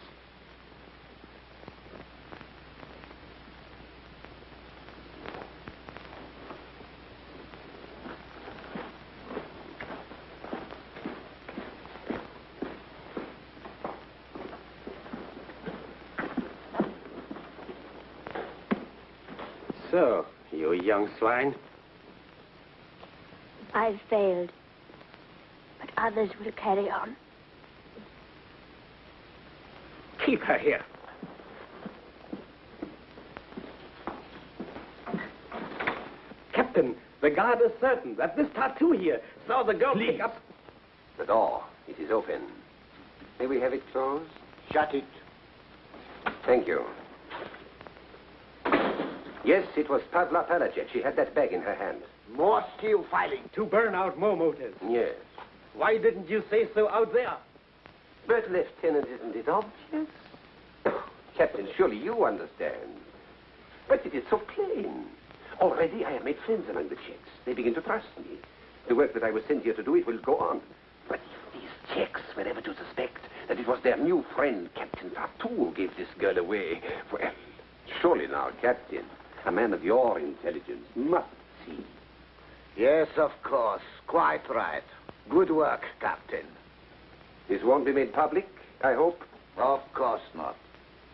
So, you young swine. I've failed. But others will carry on. Keep her here. Captain, the guard is certain that this Tartu here saw the girl pick up. The door. It is open. May we have it closed? Shut it. Thank you. Yes, it was Pavla Palacek. She had that bag in her hand. More steel filing to burn out more motors. Yes. Why didn't you say so out there? But, Lieutenant, isn't it obvious? Captain, surely you understand. But it is so plain. Already I have made friends among the Czechs. They begin to trust me. The work that I was sent here to do, it will go on. But if these Czechs were ever to suspect that it was their new friend, Captain Tartu, who gave this girl away, well, surely now, Captain, a man of your intelligence must see. Yes, of course. Quite right. Good work, Captain. This won't be made public, I hope? Of course not.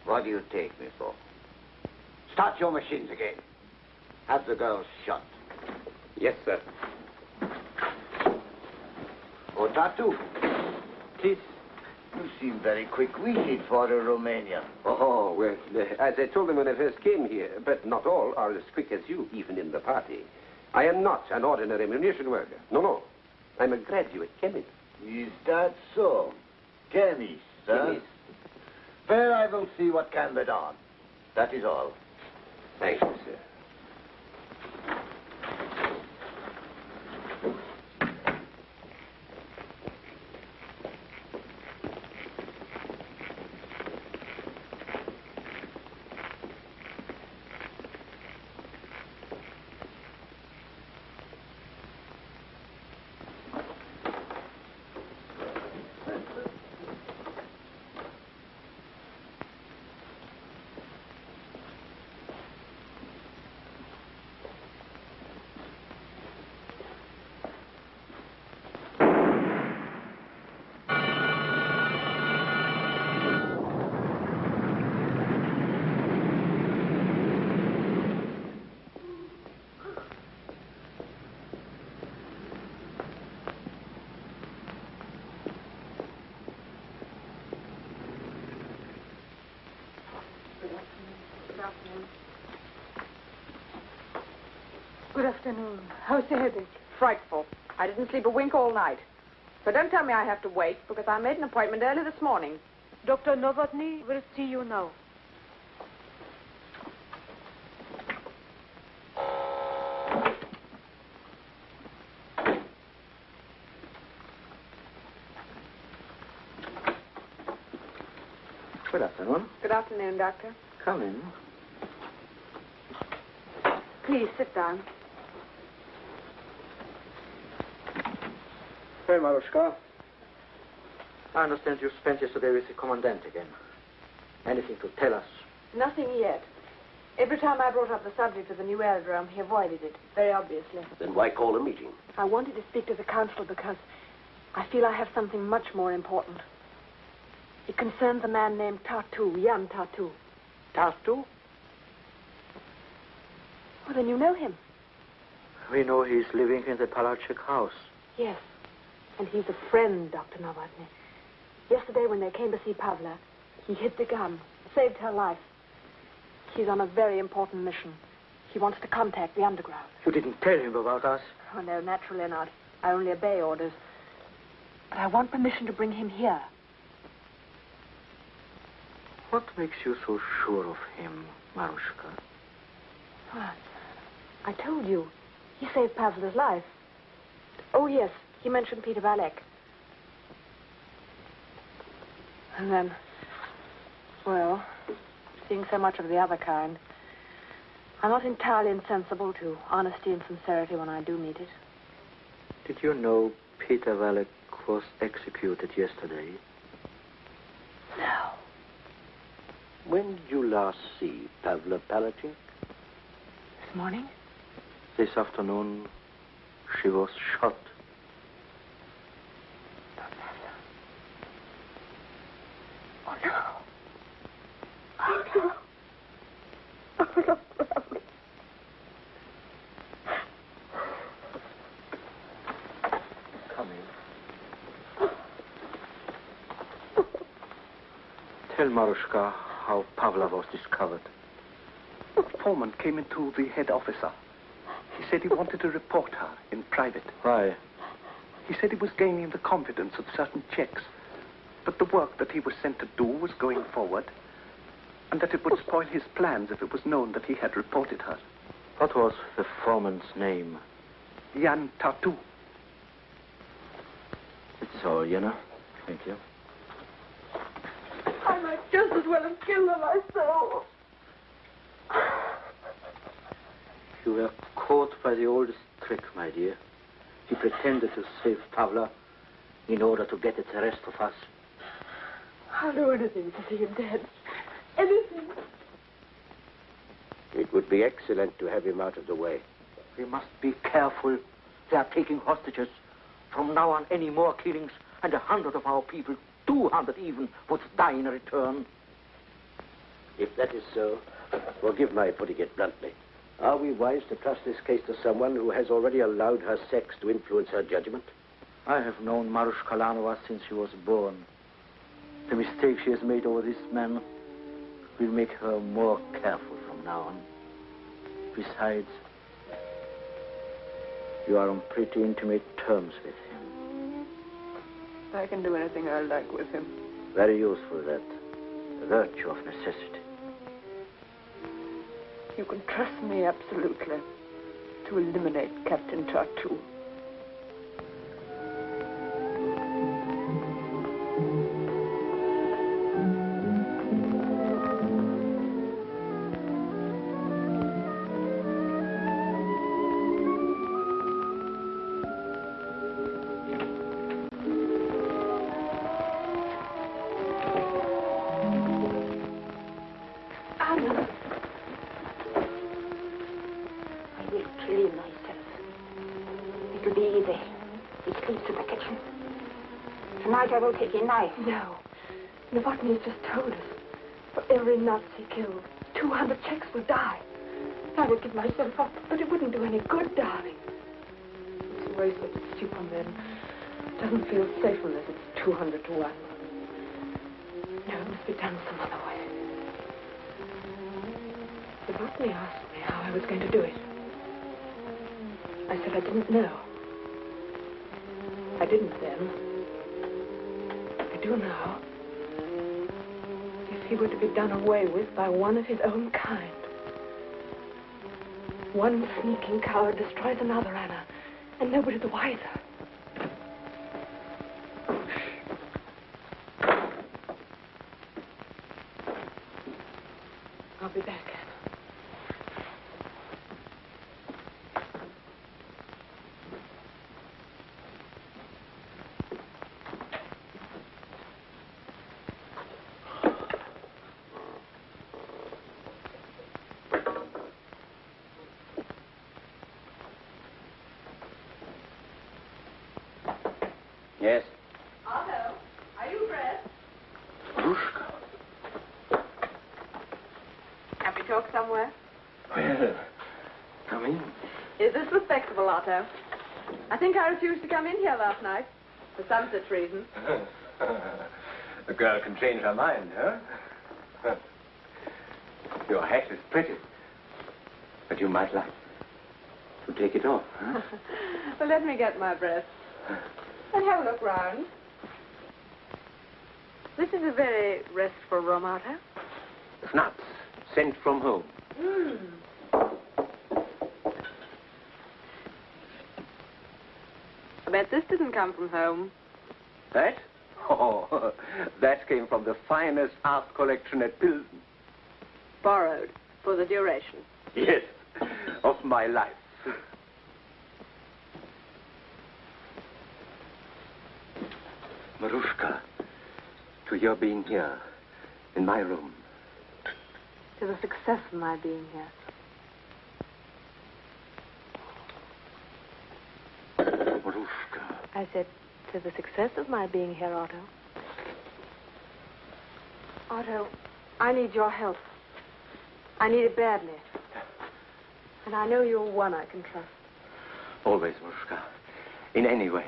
What do you take me for? Start your machines again. Have the girls shot. Yes, sir. Oh, Tartu. Please. You seem very quick-witted for a Romanian. Oh, well, uh, as I told them when I first came here, but not all are as quick as you, even in the party. I am not an ordinary munition worker. No, no. I'm a graduate chemist. Is that so? Chemist, huh? Chemist. Well, I will see what can be done. That is all. Thank you, sir. Good afternoon. How's the headache? Frightful. I didn't sleep a wink all night. So don't tell me I have to wait, because I made an appointment early this morning. Dr. Novotny will see you now. Good afternoon. Good afternoon, Doctor. Come in. Please sit down. Well, Marushka, I understand you spent yesterday with the commandant again. Anything to tell us? Nothing yet. Every time I brought up the subject of the new aerodrome, he avoided it, very obviously. Then why call a meeting? I wanted to speak to the council because I feel I have something much more important. It concerns a man named Tartu, Jan Tartu. Tartu? Well, then you know him. We know he's living in the Palacek house. Yes. And he's a friend, Dr. Novotny. Yesterday, when they came to see Pavla, he hid the gun, saved her life. He's on a very important mission. He wants to contact the underground. You didn't tell him about us. Oh, no, naturally not. I only obey orders. But I want permission to bring him here. What makes you so sure of him, Marushka? Ah, I told you. He saved Pavla's life. Oh, yes. He mentioned Peter Valek. And then, well, seeing so much of the other kind, I'm not entirely insensible to honesty and sincerity when I do meet it. Did you know Peter Valek was executed yesterday? No. When did you last see Pavla Palacek? This morning? This afternoon, she was shot. Oh, no. Oh, no. Oh, no. Come in. Tell Marushka how Pavla was discovered. Foreman came into the head officer. He said he wanted to report her in private. Why? He said he was gaining the confidence of certain Czechs, but the work that he was sent to do was going forward, and that it would spoil his plans if it was known that he had reported her. What was the foreman's name? Jan Tartu. It's all, you know. Thank you. I might just as well have killed her myself. You were caught by the oldest trick, my dear. He pretended to save Pavla in order to get at the rest of us. I'll do anything to see him dead. Anything. It would be excellent to have him out of the way. We must be careful. They are taking hostages. From now on, any more killings, and a hundred of our people, two hundred even, would die in return. If that is so, forgive my putting it bluntly. Are we wise to trust this case to someone who has already allowed her sex to influence her judgment? I have known Marushka Lanova since she was born. The mistake she has made over this man will make her more careful from now on. Besides, you are on pretty intimate terms with him. I can do anything I like with him. Very useful, that. The virtue of necessity. You can trust me absolutely to eliminate Captain Tartu. Tonight I will take a knife. No. Novotny has just told us. For every Nazi killed, 200 Czechs will die. I would give myself up, but it wouldn't do any good, darling. It's a waste of Superman. Doesn't feel safe unless it's 200 to 1. No, it must be done some other way. Novotny asked me how I was going to do it. I said I didn't know. I didn't then. Do now. If he were to be done away with by one of his own kind. One sneaking coward destroys another, Anna, and nobody the wiser. I'll be back, Anna. Yes. Otto, are you dressed? Can we talk somewhere? Well, come in. Is this respectable, Otto? I think I refused to come in here last night. For some such reason. the girl can change her mind, huh? Your hat is pretty. But you might like to take it off, huh? well, let me get my breath. And have a look round. This is a very restful room, Otto. Nuts sent from home. Hmm. I bet this didn't come from home. That? Oh, that came from the finest art collection at Pilsen. Borrowed for the duration. Yes, of my life. Marushka, to your being here, in my room. To the success of my being here. Marushka. I said, to the success of my being here, Otto. Otto, I need your help. I need it badly. And I know you're one I can trust. Always, Marushka. In any way.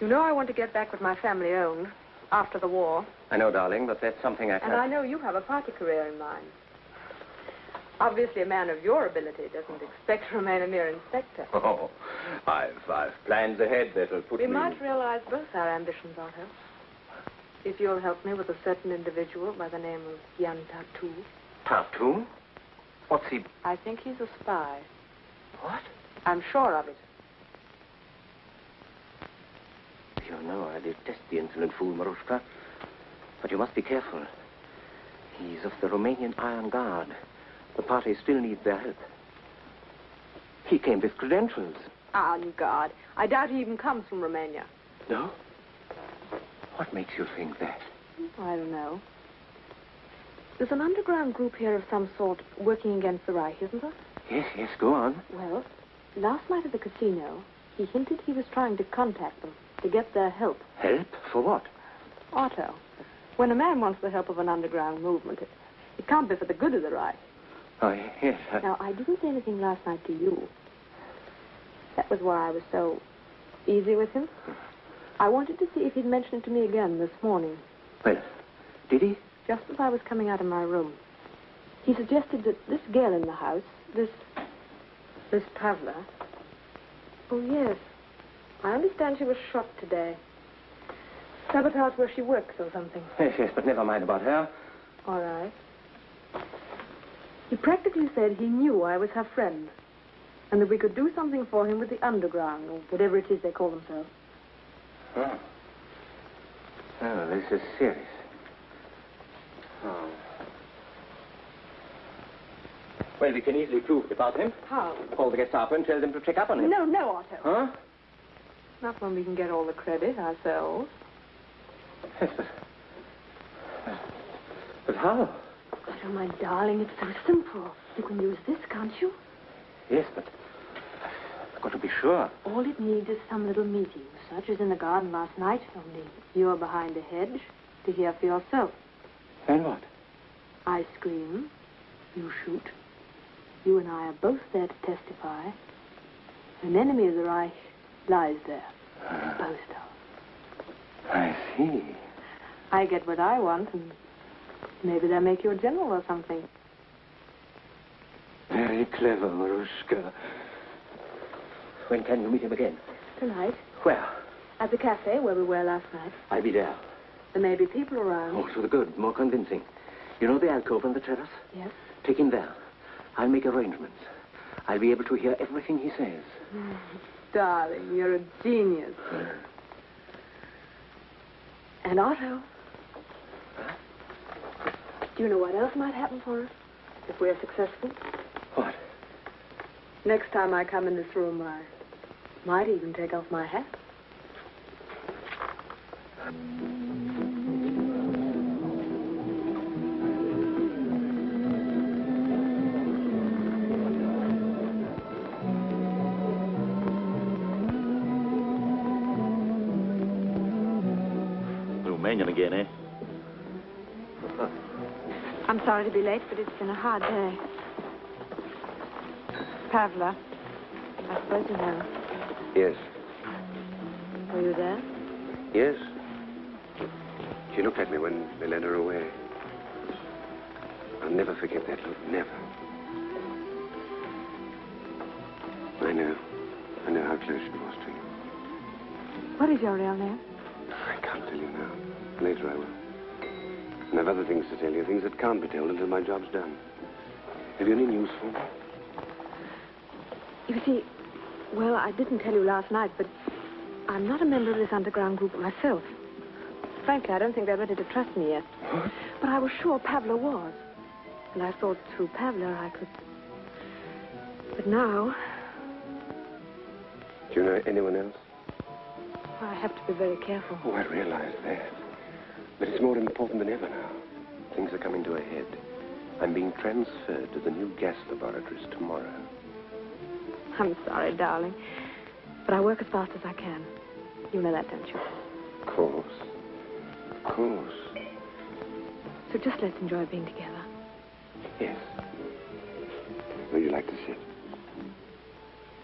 You know I want to get back with my family owned after the war. I know, darling, but that's something I And can't... I know you have a party career in mind. Obviously, a man of your ability doesn't expect to remain a mere inspector. Oh, I've, I've plans ahead that'll put we me... might realize both our ambitions, Otto. If you'll help me with a certain individual by the name of Jan Tatu. Tartu? What's he... I think he's a spy. What? I'm sure of it. You You know, I detest the insolent fool, Marushka. But you must be careful. He's of the Romanian Iron Guard. The party still needs their help. He came with credentials. Ah, on guard. I doubt he even comes from Romania. No? What makes you think that? I don't know. There's an underground group here of some sort working against the Reich, isn't there? Yes, yes, go on. Well, last night at the casino, he hinted he was trying to contact them to get their help. Help? For what? Otto, when a man wants the help of an underground movement, it, it can't be for the good of the Reich. Oh, yes. I... Now, I didn't say anything last night to you. That was why I was so easy with him. I wanted to see if he'd mention it to me again this morning, Well, did he? just as I was coming out of my room. He suggested that this girl in the house, this. this Pavla. Oh, yes. I understand she was shot today. Sabotage where she works or something. Yes, yes, but never mind about her. All right. He practically said he knew I was her friend, and that we could do something for him with the underground, or whatever it is they call themselves. Oh. Oh, this is serious. Oh. Well, we can easily prove it about him. How? Call the Gestapo and tell them to check up on him. No, no, Otto. Huh? Not when we can get all the credit ourselves. Yes, but... But how? Otto, my darling, it's so simple. You can use this, can't you? Yes, but... I've got to be sure. All it needs is some little meeting, such as in the garden last night, only you're behind a hedge to hear for yourself. And what? I scream, you shoot. You and I are both there to testify. An enemy of the Reich lies there, ah. disposed of. I see. I get what I want, and maybe they'll make you a general or something. Very clever, Marushka. When can you meet him again? Tonight, Where? at the cafe where we were last night, I'll be there. there may be people around. Oh, to the good, more convincing. You know the alcove on the terrace? Yes? Take him there. I'll make arrangements. I'll be able to hear everything he says. Darling, you're a genius. Uh. And Otto. Do you know what else might happen for us if we're successful? What? Next time I come in this room, I might even take off my hat. Um, sorry to be late, but it's been a hard day. Pavla, I suppose you know. Yes. Were you there? Yes. She looked at me when they led her away. I'll never forget that look. Never. I know. I know how close she was to you. What is your real name? I can't tell you now. Later I will. And I've other things to tell you, things that can't be told until my job's done. Have you any news for me? You see, well, I didn't tell you last night, but I'm not a member of this underground group myself. Frankly, I don't think they're ready to trust me yet. What? But I was sure Pavla was. And I thought through Pavla I could. But now, Do you know anyone else? I have to be very careful. Oh, I realize that. But it's more important than ever now. Things are coming to a head. I'm being transferred to the new gas laboratories tomorrow. I'm sorry, darling. But I work as fast as I can. You know that, don't you? Of course. Of course. So just let's enjoy being together. Yes. Where would you like to sit?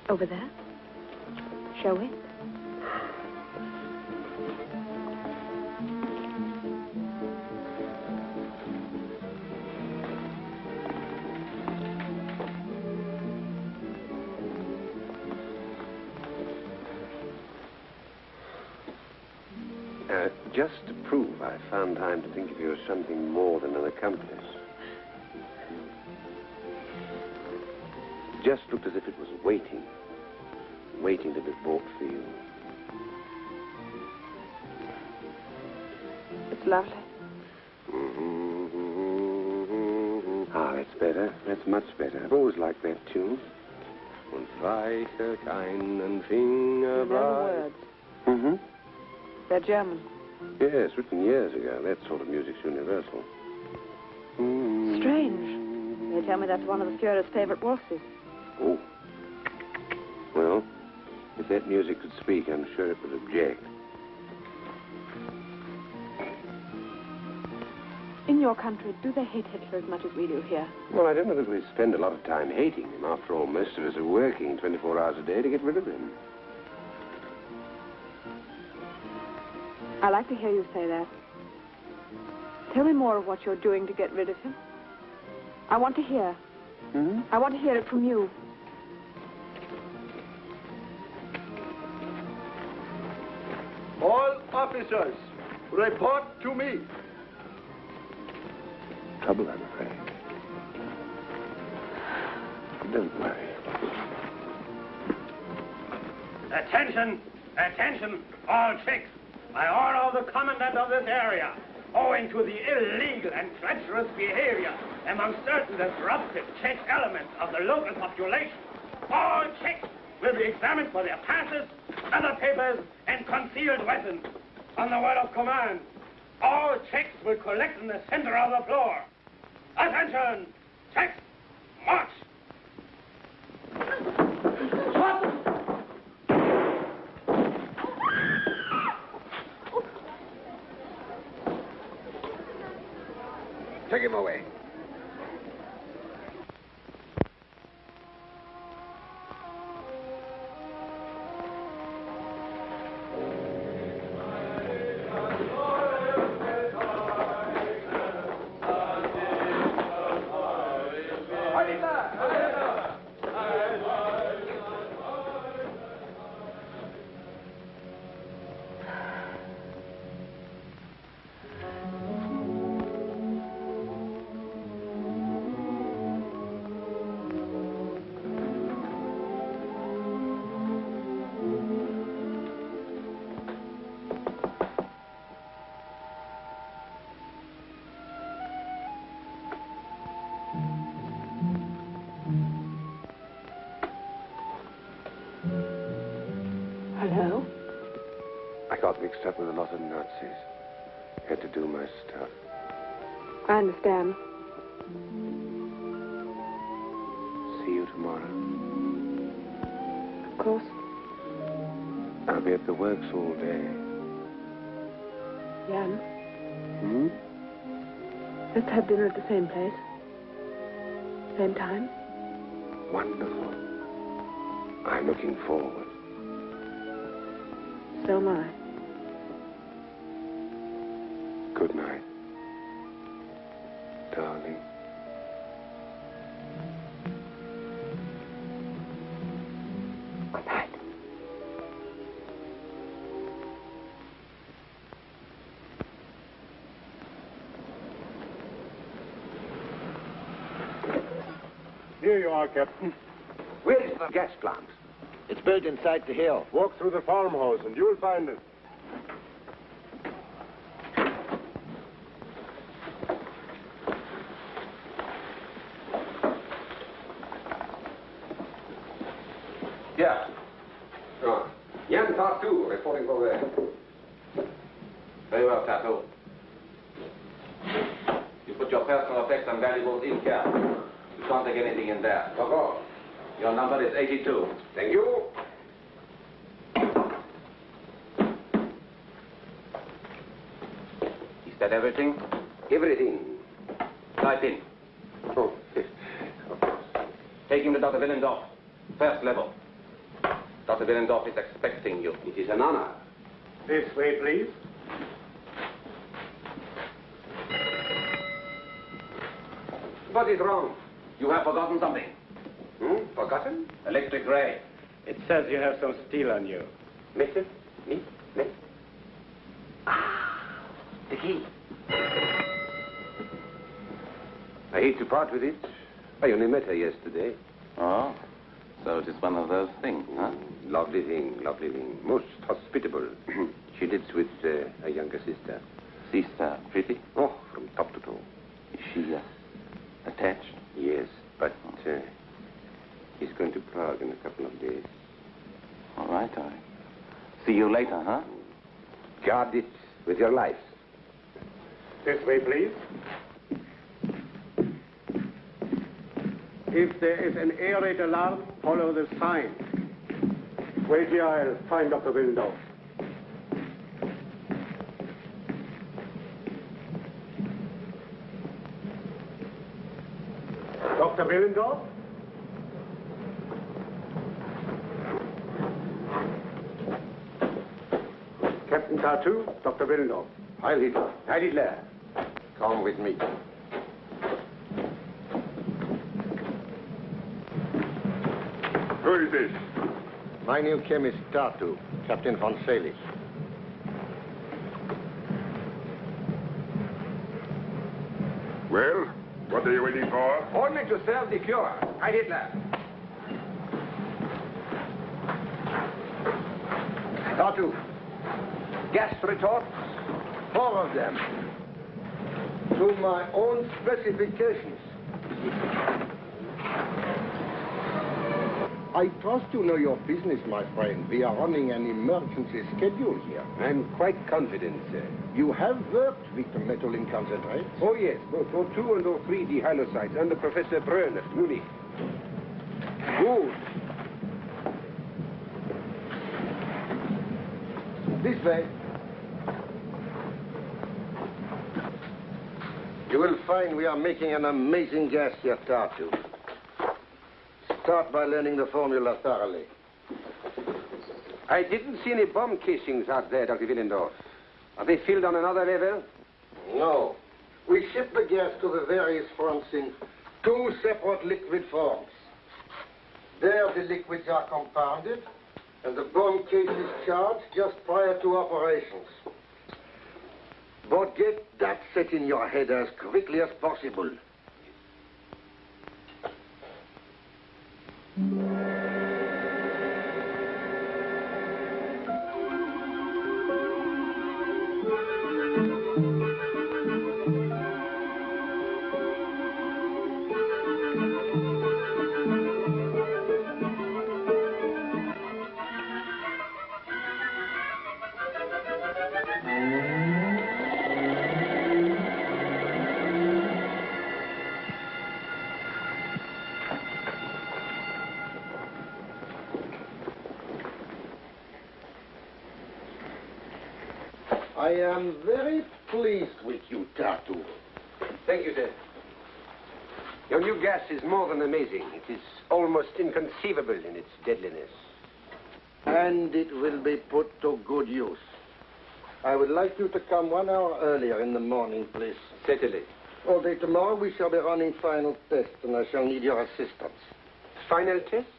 Over there? Shall we? Found time to think of you as something more than an accomplice. Just looked as if it was waiting. Waiting to be bought for you. It's lovely. Ah, that's better. That's much better. I've always liked that tune. Und weiche keinen Finger You know the words. Mm-hmm. They're German. Yes, written years ago. That sort of music's universal. Hmm. Strange. They tell me that's one of the Fuhrer's favorite waltzes. Oh. Well, if that music could speak, I'm sure it would object. In your country, do they hate Hitler as much as we do here? Well, I don't know that we spend a lot of time hating him. After all, most of us are working 24 hours a day to get rid of him. I like to hear you say that. Tell me more of what you're doing to get rid of him. I want to hear. Hmm? I want to hear it from you. All officers, report to me. Trouble, I'm afraid. Don't worry. Attention! Attention! All chicks! By order of the commandant of this area, owing to the illegal and treacherous behavior among certain disruptive Czech elements of the local population, all chicks will be examined for their passes, other papers, and concealed weapons. On the word of command, all Czechs will collect in the center of the floor. Attention! Czechs! March! Take him away. Let's have dinner at the same place. Same time. Wonderful. I'm looking forward. So am I. Here you are, Captain. Where is the gas plant? It's built inside the hill. Walk through the farmhouse and you'll find it. Yeah. Oh. Jan Tartu reporting for there. Very well, Tartu. You put your personal effects and valuables in here. You can't take anything in there. Of. Your number is 82. Thank you. Is that everything? Everything. Type in. Oh, Take him to Dr. Willendorf. First level. Dr. Willendorf is expecting you. It is an honor. This way, please. What is wrong? You have forgotten something. Hmm? Forgotten? Electric ray. It says you have some steel on you. Mister? Me? Me? Ah, the key. I hate to part with it. I only met her yesterday. Oh, so it is one of those things, huh? Lovely thing, lovely thing. Most hospitable. she lives with uh, a younger sister. Sister pretty? Oh, from top to toe. Is she uh, attached? Yes, but uh, he's going to Prague in a couple of days. All right, all right. See you later, huh? Guard it with your life. This way, please. If there is an air raid alarm, follow the sign. Wait here, I'll find Dr. Willendorf. Dr. Willendorf? Captain Tartu, Dr. Willendorf. Heil Hitler. Heil Hitler. Come with me. Who is this? My new chemist, Tartu, Captain von Salis. Well, what are you waiting for? Only to serve the cure. Heil Hitler. Tartu. Gas retorts. Four of them. To my own specifications. I trust you know your business, my friend. We are running an emergency schedule here. I'm quite confident, sir. You have worked with the metal in concentrate? Oh, yes, both O2 and O3 dihalocytes under Professor Brön at Munich. Good. This way. You will find we are making an amazing gas here, Tartu. Start by learning the formula thoroughly. I didn't see any bomb casings out there, Dr. Willendorf. Are they filled on another level? No. We ship the gas to the various fronts in two separate liquid forms. There the liquids are compounded, and the bomb case is charged just prior to operations. But get that set in your head as quickly as possible. I almost inconceivable in its deadliness. And it will be put to good use. I would like you to come one hour earlier in the morning, please. Certainly. All day tomorrow we shall be running final tests, and I shall need your assistance. Final tests?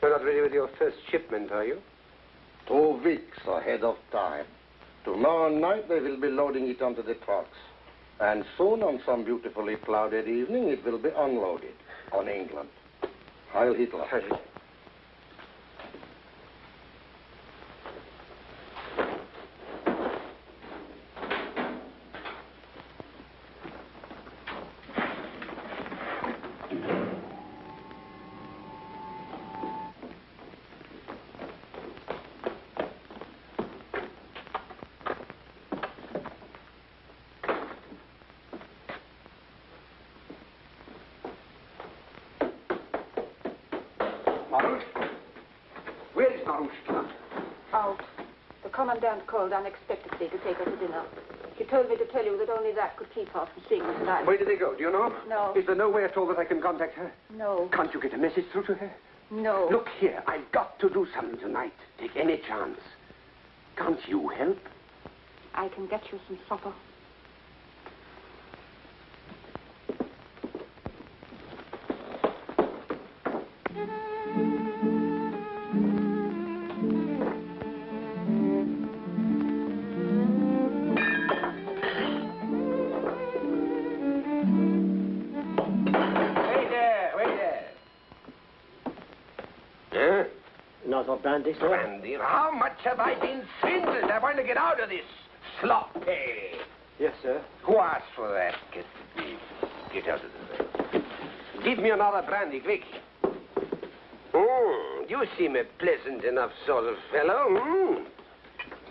You're not ready with your first shipment, are you? Two weeks ahead of time. Tomorrow night they will be loading it onto the trucks. And soon, on some beautifully clouded evening, it will be unloaded on England. Heil Hitler. Heil. Marushka? Where is Marushka? Out. Commandant called unexpectedly to take her to dinner. She told me to tell you that only that could keep her from seeing me tonight. Where did they go? Do you know? No. Is there no way at all that I can contact her? No. Can't you get a message through to her? No. Look here, I've got to do something tonight. Take any chance. Can't you help? I can get you some supper. Brandy, sir? Brandy? How much have I been swindled? I want to get out of this. Sloppy. Yes, sir. Who asked for that? Get, get out of the way. Give me another brandy, quick. Mm, you seem a pleasant enough sort of fellow. Mm.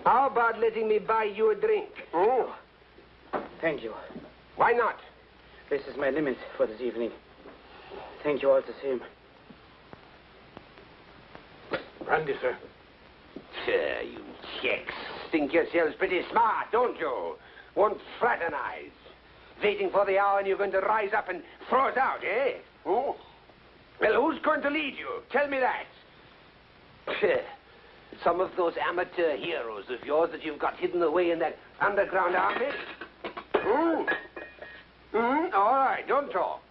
How about letting me buy you a drink? Mm. Thank you. Why not? This is my limit for this evening. Thank you all the same. Brandy, sir. Sure, you Czechs. Think yourselves pretty smart, don't you? Won't fraternize. Waiting for the hour and you're going to rise up and throw us out, eh? Oh. Well, who's going to lead you? Tell me that. Some of those amateur heroes of yours that you've got hidden away in that underground army? Hmm. Hmm, all right, don't talk.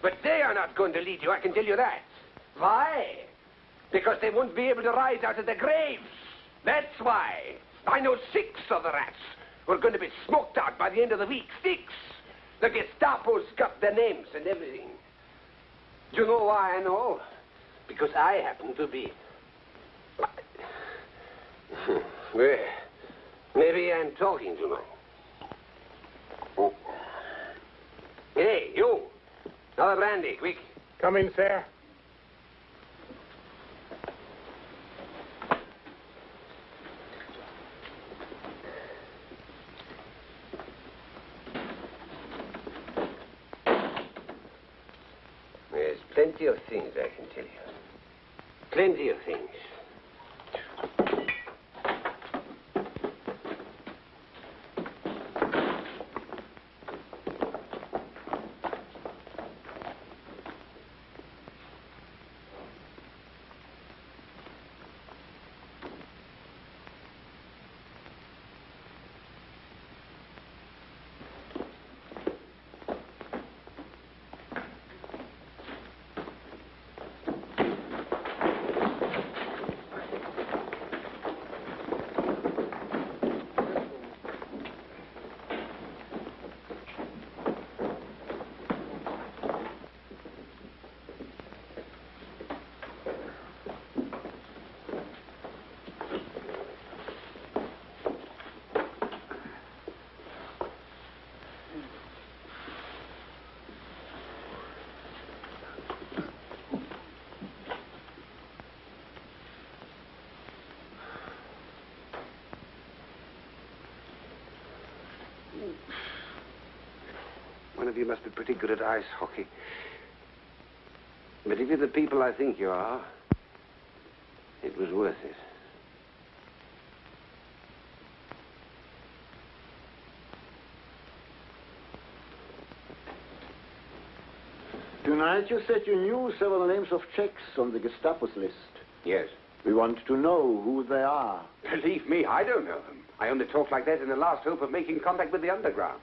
But they are not going to lead you, I can tell you that. Why? Because they won't be able to rise out of their graves. That's why. I know six of the rats who are going to be smoked out by the end of the week. Six. The Gestapo's got their names and everything. Do you know why I know? Because I happen to be. well, maybe I'm talking too much. Oh. Hey, you. Another brandy, quick. Come in, sir. There's plenty of things I can tell you. Plenty of things. You must be pretty good at ice hockey. But if you're the people I think you are, it was worth it. Tonight you said you knew several names of Czechs on the Gestapo's list. Yes. We want to know who they are. Believe me, I don't know them. I only talk like that in the last hope of making contact with the underground.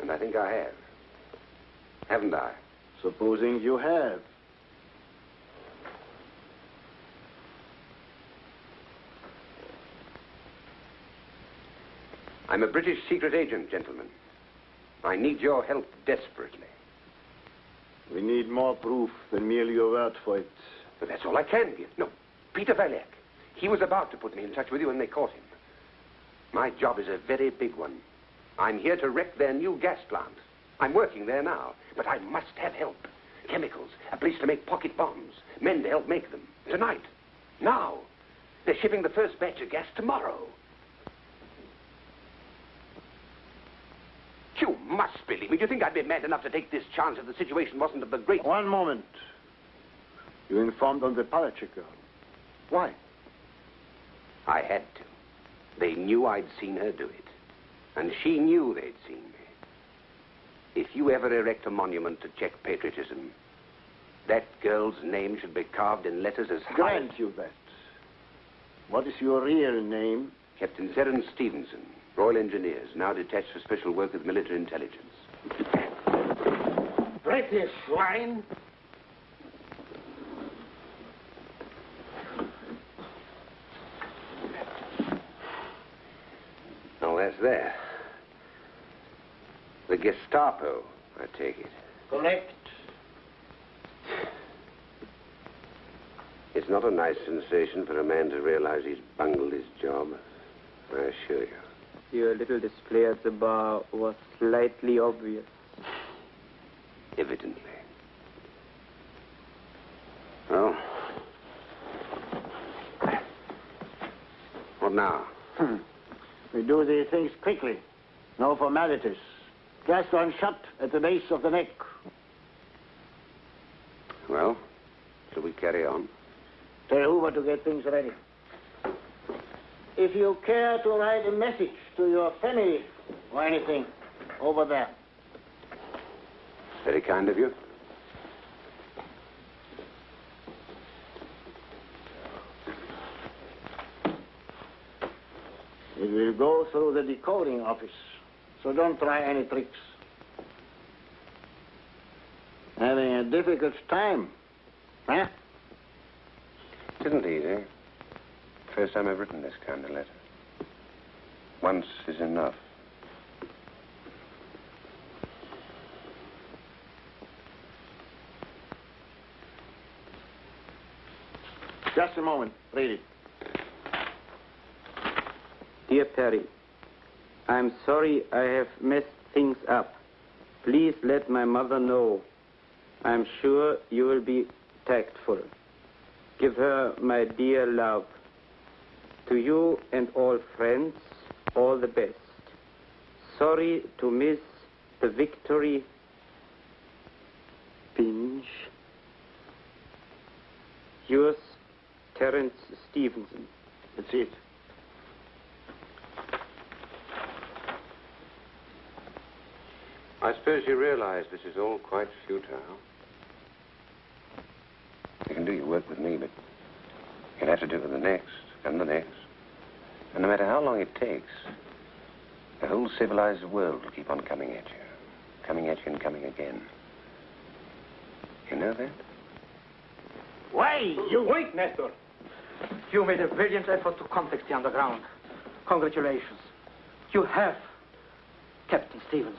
And I think I have. Haven't I? Supposing you have. I'm a British secret agent, gentlemen. I need your help desperately. We need more proof than merely your word for it. But that's all I can give. No, Peter Valek. He was about to put me in touch with you when they caught him. My job is a very big one. I'm here to wreck their new gas plant. I'm working there now, but I must have help. Chemicals, a place to make pocket bombs, men to help make them. Tonight. Now. They're shipping the first batch of gas tomorrow. You must believe me. Do you think I'd be mad enough to take this chance if the situation wasn't of the great... One moment. You informed on the Palacek girl. Why? I had to. They knew I'd seen her do it. And she knew they'd seen me. If you ever erect a monument to Czech patriotism, that girl's name should be carved in letters as high... Grant you that. What is your real name? Captain Terence Stevenson, Royal Engineers, now detached for special work with military intelligence. British swine. Oh, that's there. The Gestapo, I take it. Correct. It's not a nice sensation for a man to realize he's bungled his job. I assure you. Your little display at the bar was slightly obvious. Evidently. Well, what now? Hmm. We do these things quickly. No formalities. Just one shot at the base of the neck. Well, shall we carry on? Tell Hoover to get things ready. If you care to write a message to your family or anything, over there. Very kind of you. It will go through the decoding office, so don't try any tricks. Having a difficult time, huh? It isn't easy. Eh? First time I've written this kind of letter. Once is enough. Just a moment. Read it. Dear Perry, I'm sorry I have messed things up. Please let my mother know. I'm sure you will be tactful. Give her my dear love. To you and all friends, all the best. Sorry to miss the victory. Binge. Yours, Terence Stevenson. That's it. I suppose you realize this is all quite futile. You can do your work with me, but you'll have to do it with the next, and the next. And no matter how long it takes, the whole civilized world will keep on coming at you. Coming at you and coming again. You know that? Why, you... Wait, Nestor. You made a brilliant effort to contact the underground. Congratulations. You have Captain Stevens.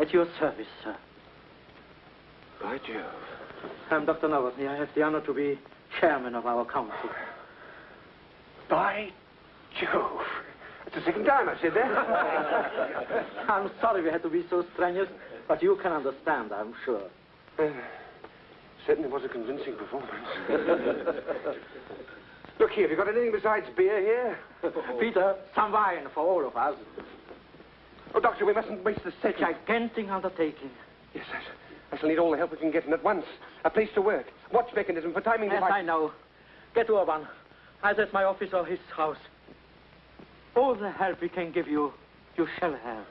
At your service, sir. By Jove. I'm Dr. Novotny. I have the honor to be chairman of our council. By Jove. It's the second time I've said that. I'm sorry we had to be so strenuous, but you can understand, I'm sure. Uh, certainly was a convincing performance. Look here, have you got anything besides beer here? Peter, some wine for all of us. Oh, Doctor, we mustn't waste the second. Gigantic undertaking. Yes, I, I shall need all the help we can get, and at once. A place to work. Watch mechanism for timing Yes, device. I know. Get to Urban. Either at my office or his house. All the help we can give you, you shall have.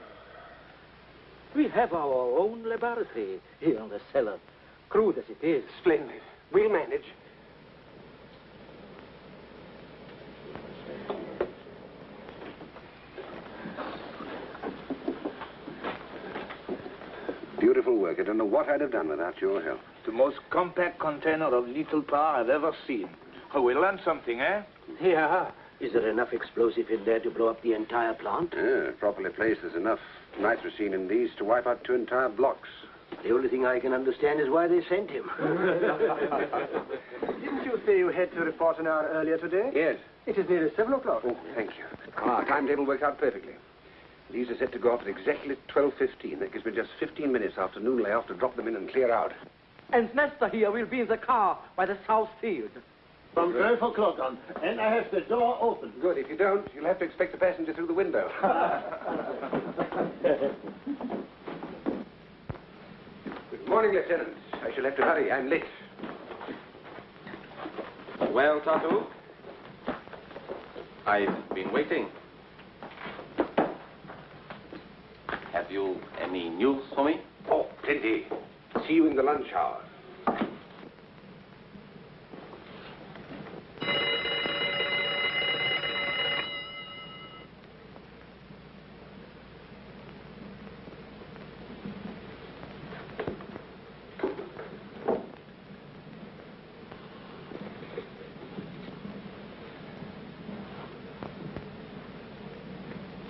We have our own laboratory here in the cellar. Crude as it is. Splendid. We'll manage. Beautiful work. I don't know what I'd have done without your help. The most compact container of lethal power I've ever seen. Oh, we learned something, eh? Yeah. Is there enough explosive in there to blow up the entire plant? Yeah, properly placed, there's enough nitrocene in these to wipe out two entire blocks. The only thing I can understand is why they sent him. Didn't you say you had to report an hour earlier today? Yes. It is nearly seven o'clock. Oh, thank you. Our timetable worked out perfectly. These are set to go off at exactly 12.15. That gives me just 15 minutes after noon layoff to drop them in and clear out. And Nestor here will be in the car by the south field. From 12 o'clock on. And I have the door open. Good. If you don't, you'll have to expect a passenger through the window. Good morning, Lieutenant. I shall have to hurry. I'm late. Well, Tartu? I've been waiting. Have you any news for me? Oh, plenty. See you in the lunch hour.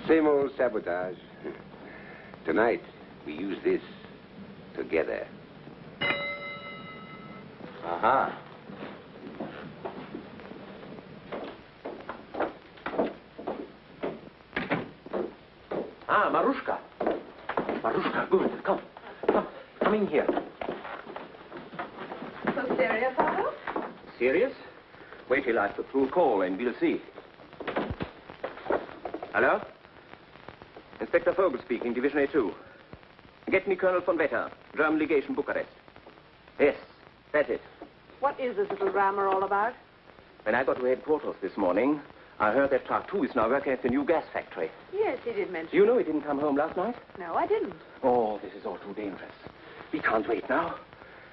Same old sabotage. Tonight, we use this together. Aha. Ah, Marushka. Marushka, good. Come. Come. Come in here. So serious, Otto? Serious? Wait till I put through a call and we'll see. Hello? Inspector Vogel speaking, Division A2. Get me Colonel von Vetter, German legation, Bucharest. Yes, that's it. What is this little drama all about? When I got to headquarters this morning, I heard that Tartu is now working at the new gas factory. Yes, he did mention. Do you know he didn't come home last night? No, I didn't. Oh, this is all too dangerous. We can't wait now.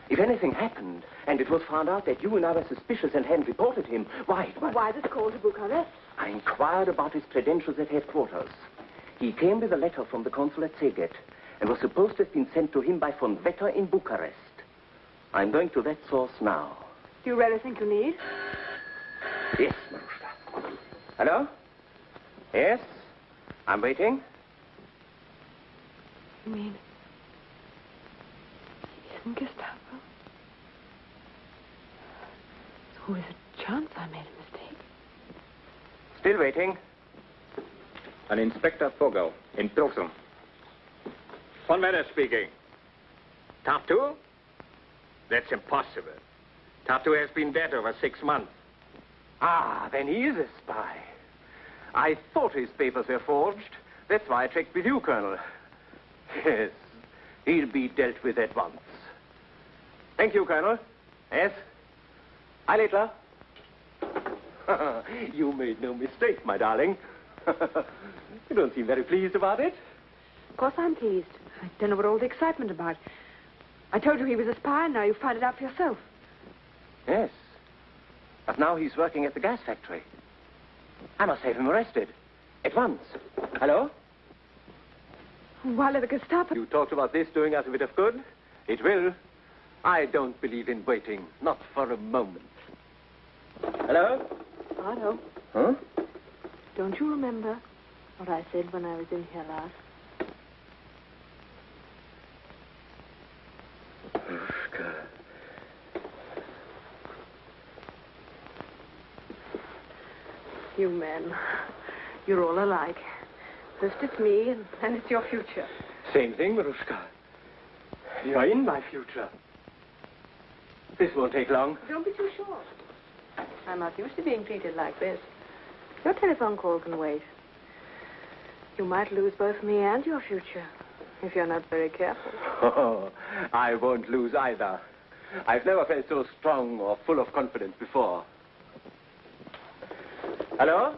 If anything happened, and it was found out that you and I were suspicious and hadn't reported him, why, it Well, was... why this call to Bucharest? I inquired about his credentials at headquarters. He came with a letter from the consul at Szeged and was supposed to have been sent to him by von Vetter in Bucharest. I'm going to that source now. Do you really think you need? Yes, Marushka. Hello? Yes? I'm waiting. You mean... He isn't Gestapo? So is it chance I made a mistake? Still waiting. An Inspector Vogel in Pilsen. Von Vetter speaking. Tartu? That's impossible. Tartu has been dead over six months. Ah, then he is a spy. I thought his papers were forged. That's why I checked with you, Colonel. Yes, he'll be dealt with at once. Thank you, Colonel. Yes? Hi, Littler. you made no mistake, my darling. you don't seem very pleased about it. Of course I'm pleased. I don't know what all the excitement about. I told you he was a spy, and now you find it out for yourself. Yes. But now he's working at the gas factory. I must have him arrested. At once. Hello? Why let the Gestapo... You talked about this doing us a bit of good. It will. I don't believe in waiting. Not for a moment. Hello? Otto, Huh? Don't you remember what I said when I was in here last? You men, you're all alike. First it's me, and then it's your future. Same thing, Marushka. You're in my future. This won't take long. Don't be too sure. I'm not used to being treated like this. Your telephone call can wait. You might lose both me and your future if you're not very careful. Oh, I won't lose either. I've never felt so strong or full of confidence before. Hello?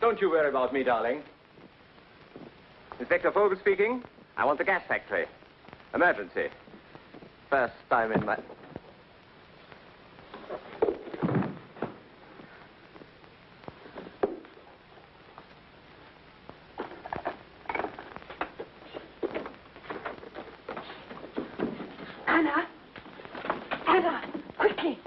Don't you worry about me, darling. Inspector Vogel speaking. I want the gas factory. Emergency. First time in my... Anna! Anna! Quickly!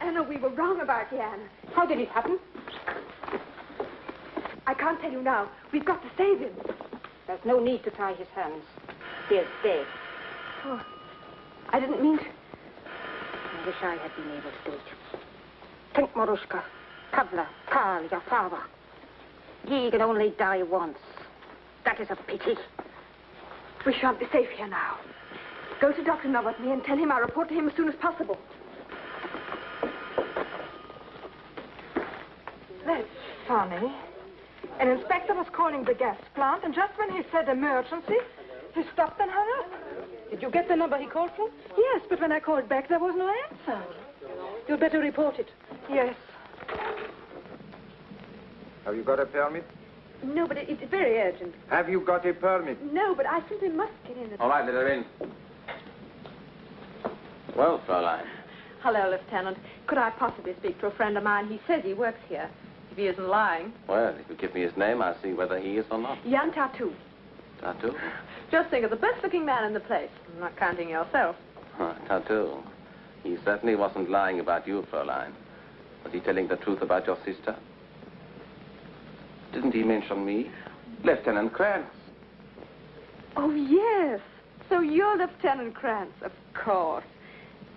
Anna, we were How did it happen? I can't tell you now. We've got to save him. There's no need to tie his hands. He is dead. Oh, I didn't mean to. I wish I had been able to do it. Think, Marushka. Pavla, Karl, your father. He can only die once. That is a pity. We shan't be safe here now. Go to Dr. Novotny and tell him I'll report to him as soon as possible. That's funny. An inspector was calling the gas plant, and just when he said emergency, he stopped and hung up. Did you get the number he called from? Yes, but when I called back, there was no answer. You'd better report it. Yes. Have you got a permit? No, but it, it's very urgent. Have you got a permit? No, but I simply must get in. At... All right, let her in. Well, Fräulein. Hello, Lieutenant. Could I possibly speak to a friend of mine? He says he works here. He isn't lying. Well, if you give me his name, I'll see whether he is or not. Jan Tartu. Tartu? Just think of the best-looking man in the place. I'm Not counting yourself. Huh, Tartu. He certainly wasn't lying about you, Fräulein. Was he telling the truth about your sister? Didn't he mention me? Lieutenant Krantz. Oh, yes. So you're Lieutenant Krantz. Of course.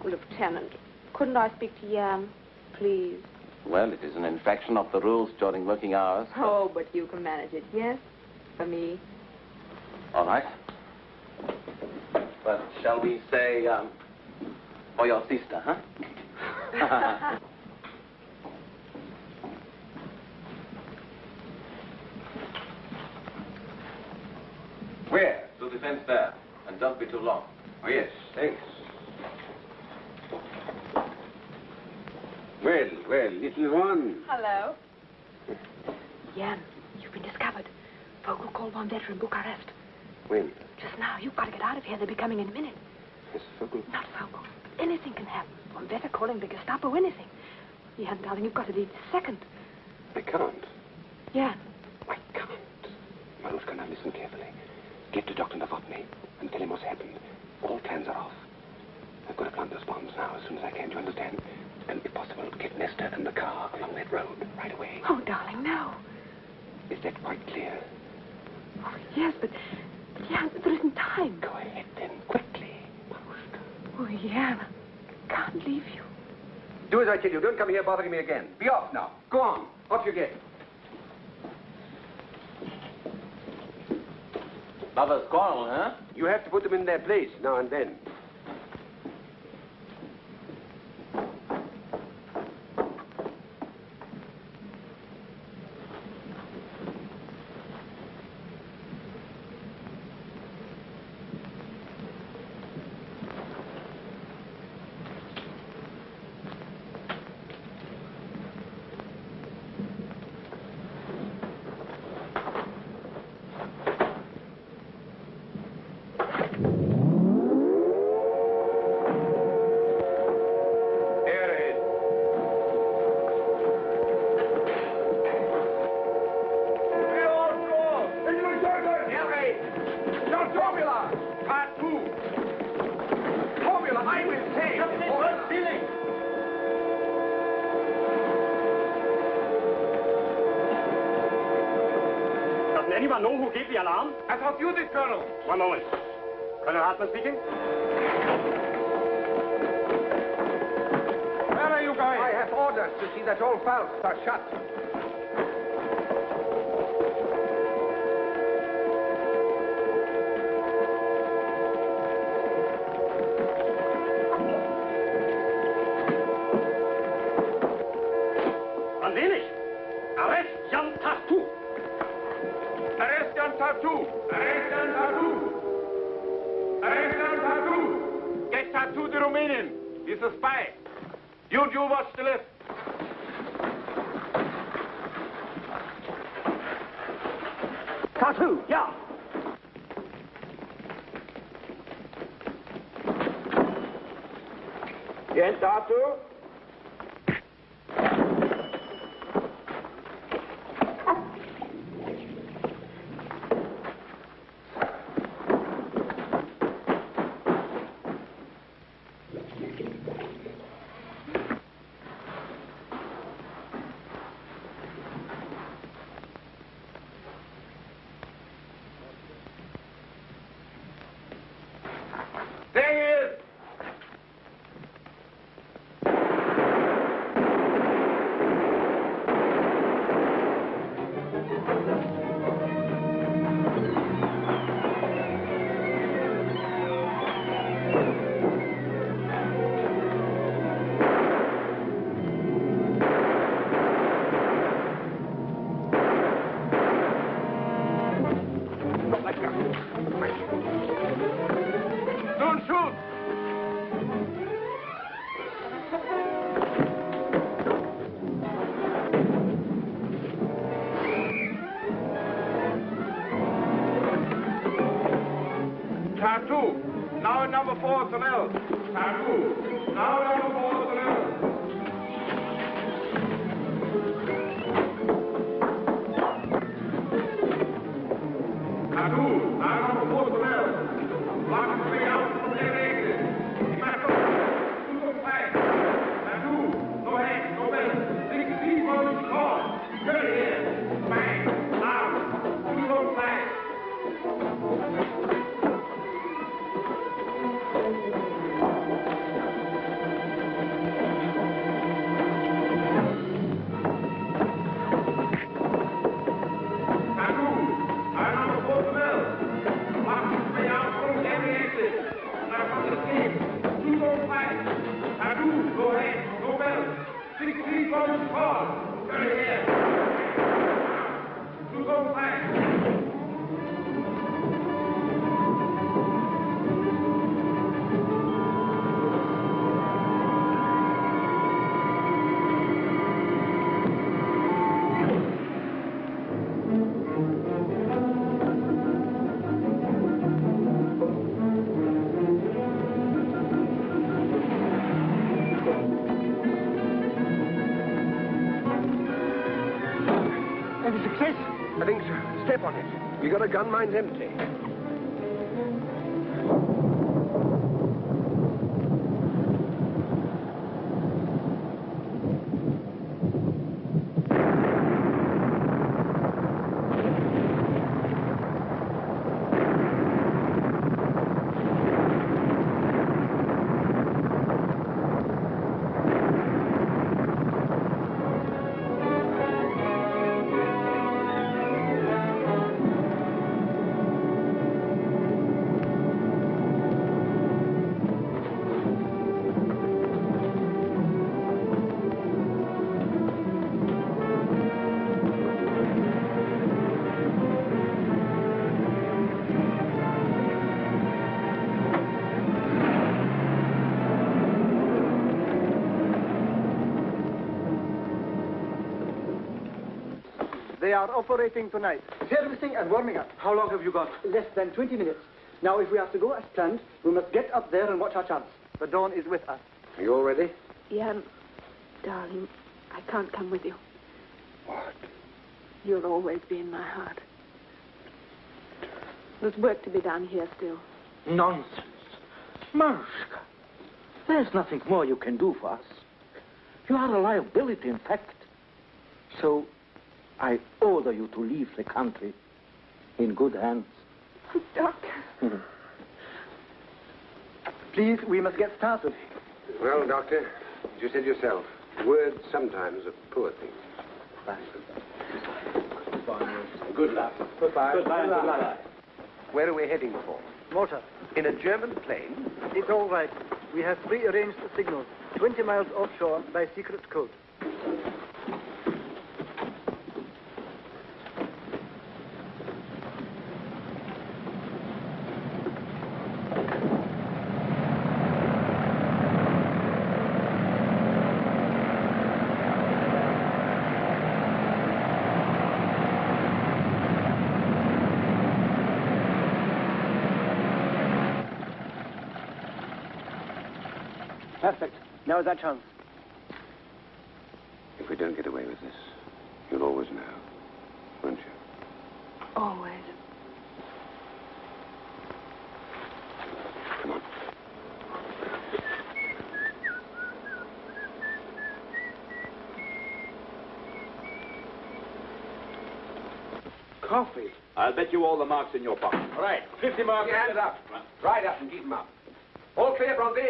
Lieutenant. Couldn't I speak to Jan, please? Well, it is an infraction of the rules during working hours. Oh, but you can manage it, yes? For me. All right. But shall we say, um, for your sister, huh? Where? To the fence there. And don't be too long. Oh, yes, thanks. Well, well, little one. Hello. Jan, you've been discovered. Vogel called von Vetter in Bucharest. When? Just now. You've got to get out of here. They'll be coming in a minute. Yes, Vogel. Not Vogel. Anything can happen. Von Vetter calling the Gestapo, anything. Jan, darling, you've got to leave this second. I can't. Jan. I can't. Marushka, now listen carefully. Get to Dr. Novotny and tell him what's happened. All plans are off. I've got to plant those bombs now as soon as I can, do you understand? And if possible, get Nesta and the car along that road right away. Oh, darling, no. Is that quite clear? Oh, yes, but, but Jan, there isn't time. Go ahead then, quickly. Oh, Jan, I can't leave you. Do as I tell you. Don't come here bothering me again. Be off now. Go on. Off you get. Lovers quarrel, huh? You have to put them in their place now and then. Jan Tartu. Now number four. Tartu. Now number four gun, mine's empty. Are operating tonight. Servicing and warming up. How long have you got? Less than 20 minutes. Now, if we have to go as planned, we must get up there and watch our chance. The dawn is with us. Are you all ready? Jan, darling, I can't come with you. What? You'll always be in my heart. There's work to be done here still. Nonsense. Marushka, there's nothing more you can do for us. You are a liability, in fact. So, I order you to leave the country in good hands. Doctor. Hmm. Please, we must get started. Well, Doctor, as you said yourself, words sometimes are poor things. Good luck. Goodbye. Goodbye. Goodbye. Where are we heading for? Motor. In a German plane? It's all right. We have prearranged the signal. 20 miles offshore by secret code. Perfect. Is our chance. If we don't get away with this, you'll always know, won't you? Always. Come on. Coffee. I'll bet you all the marks in your pocket. All right, 50 marks. Get hands up. Right up and keep them up. All clear, Bronte?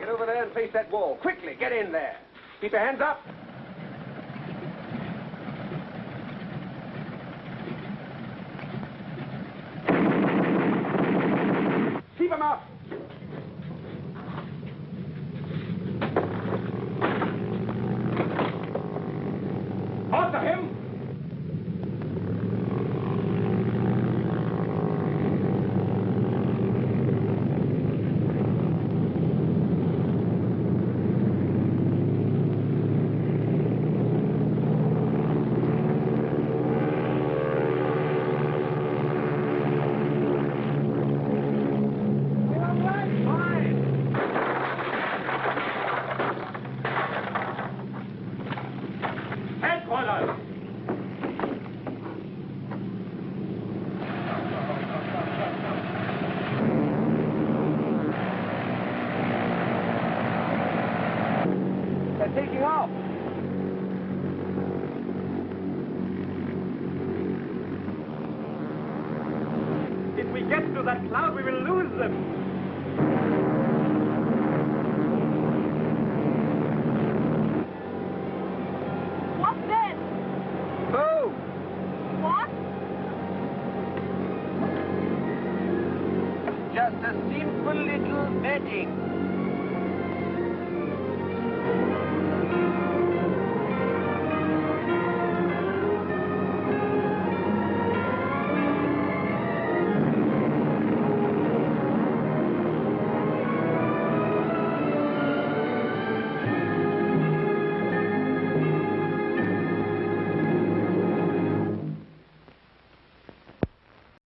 Get over there and face that wall. Quickly, get in there. Keep your hands up.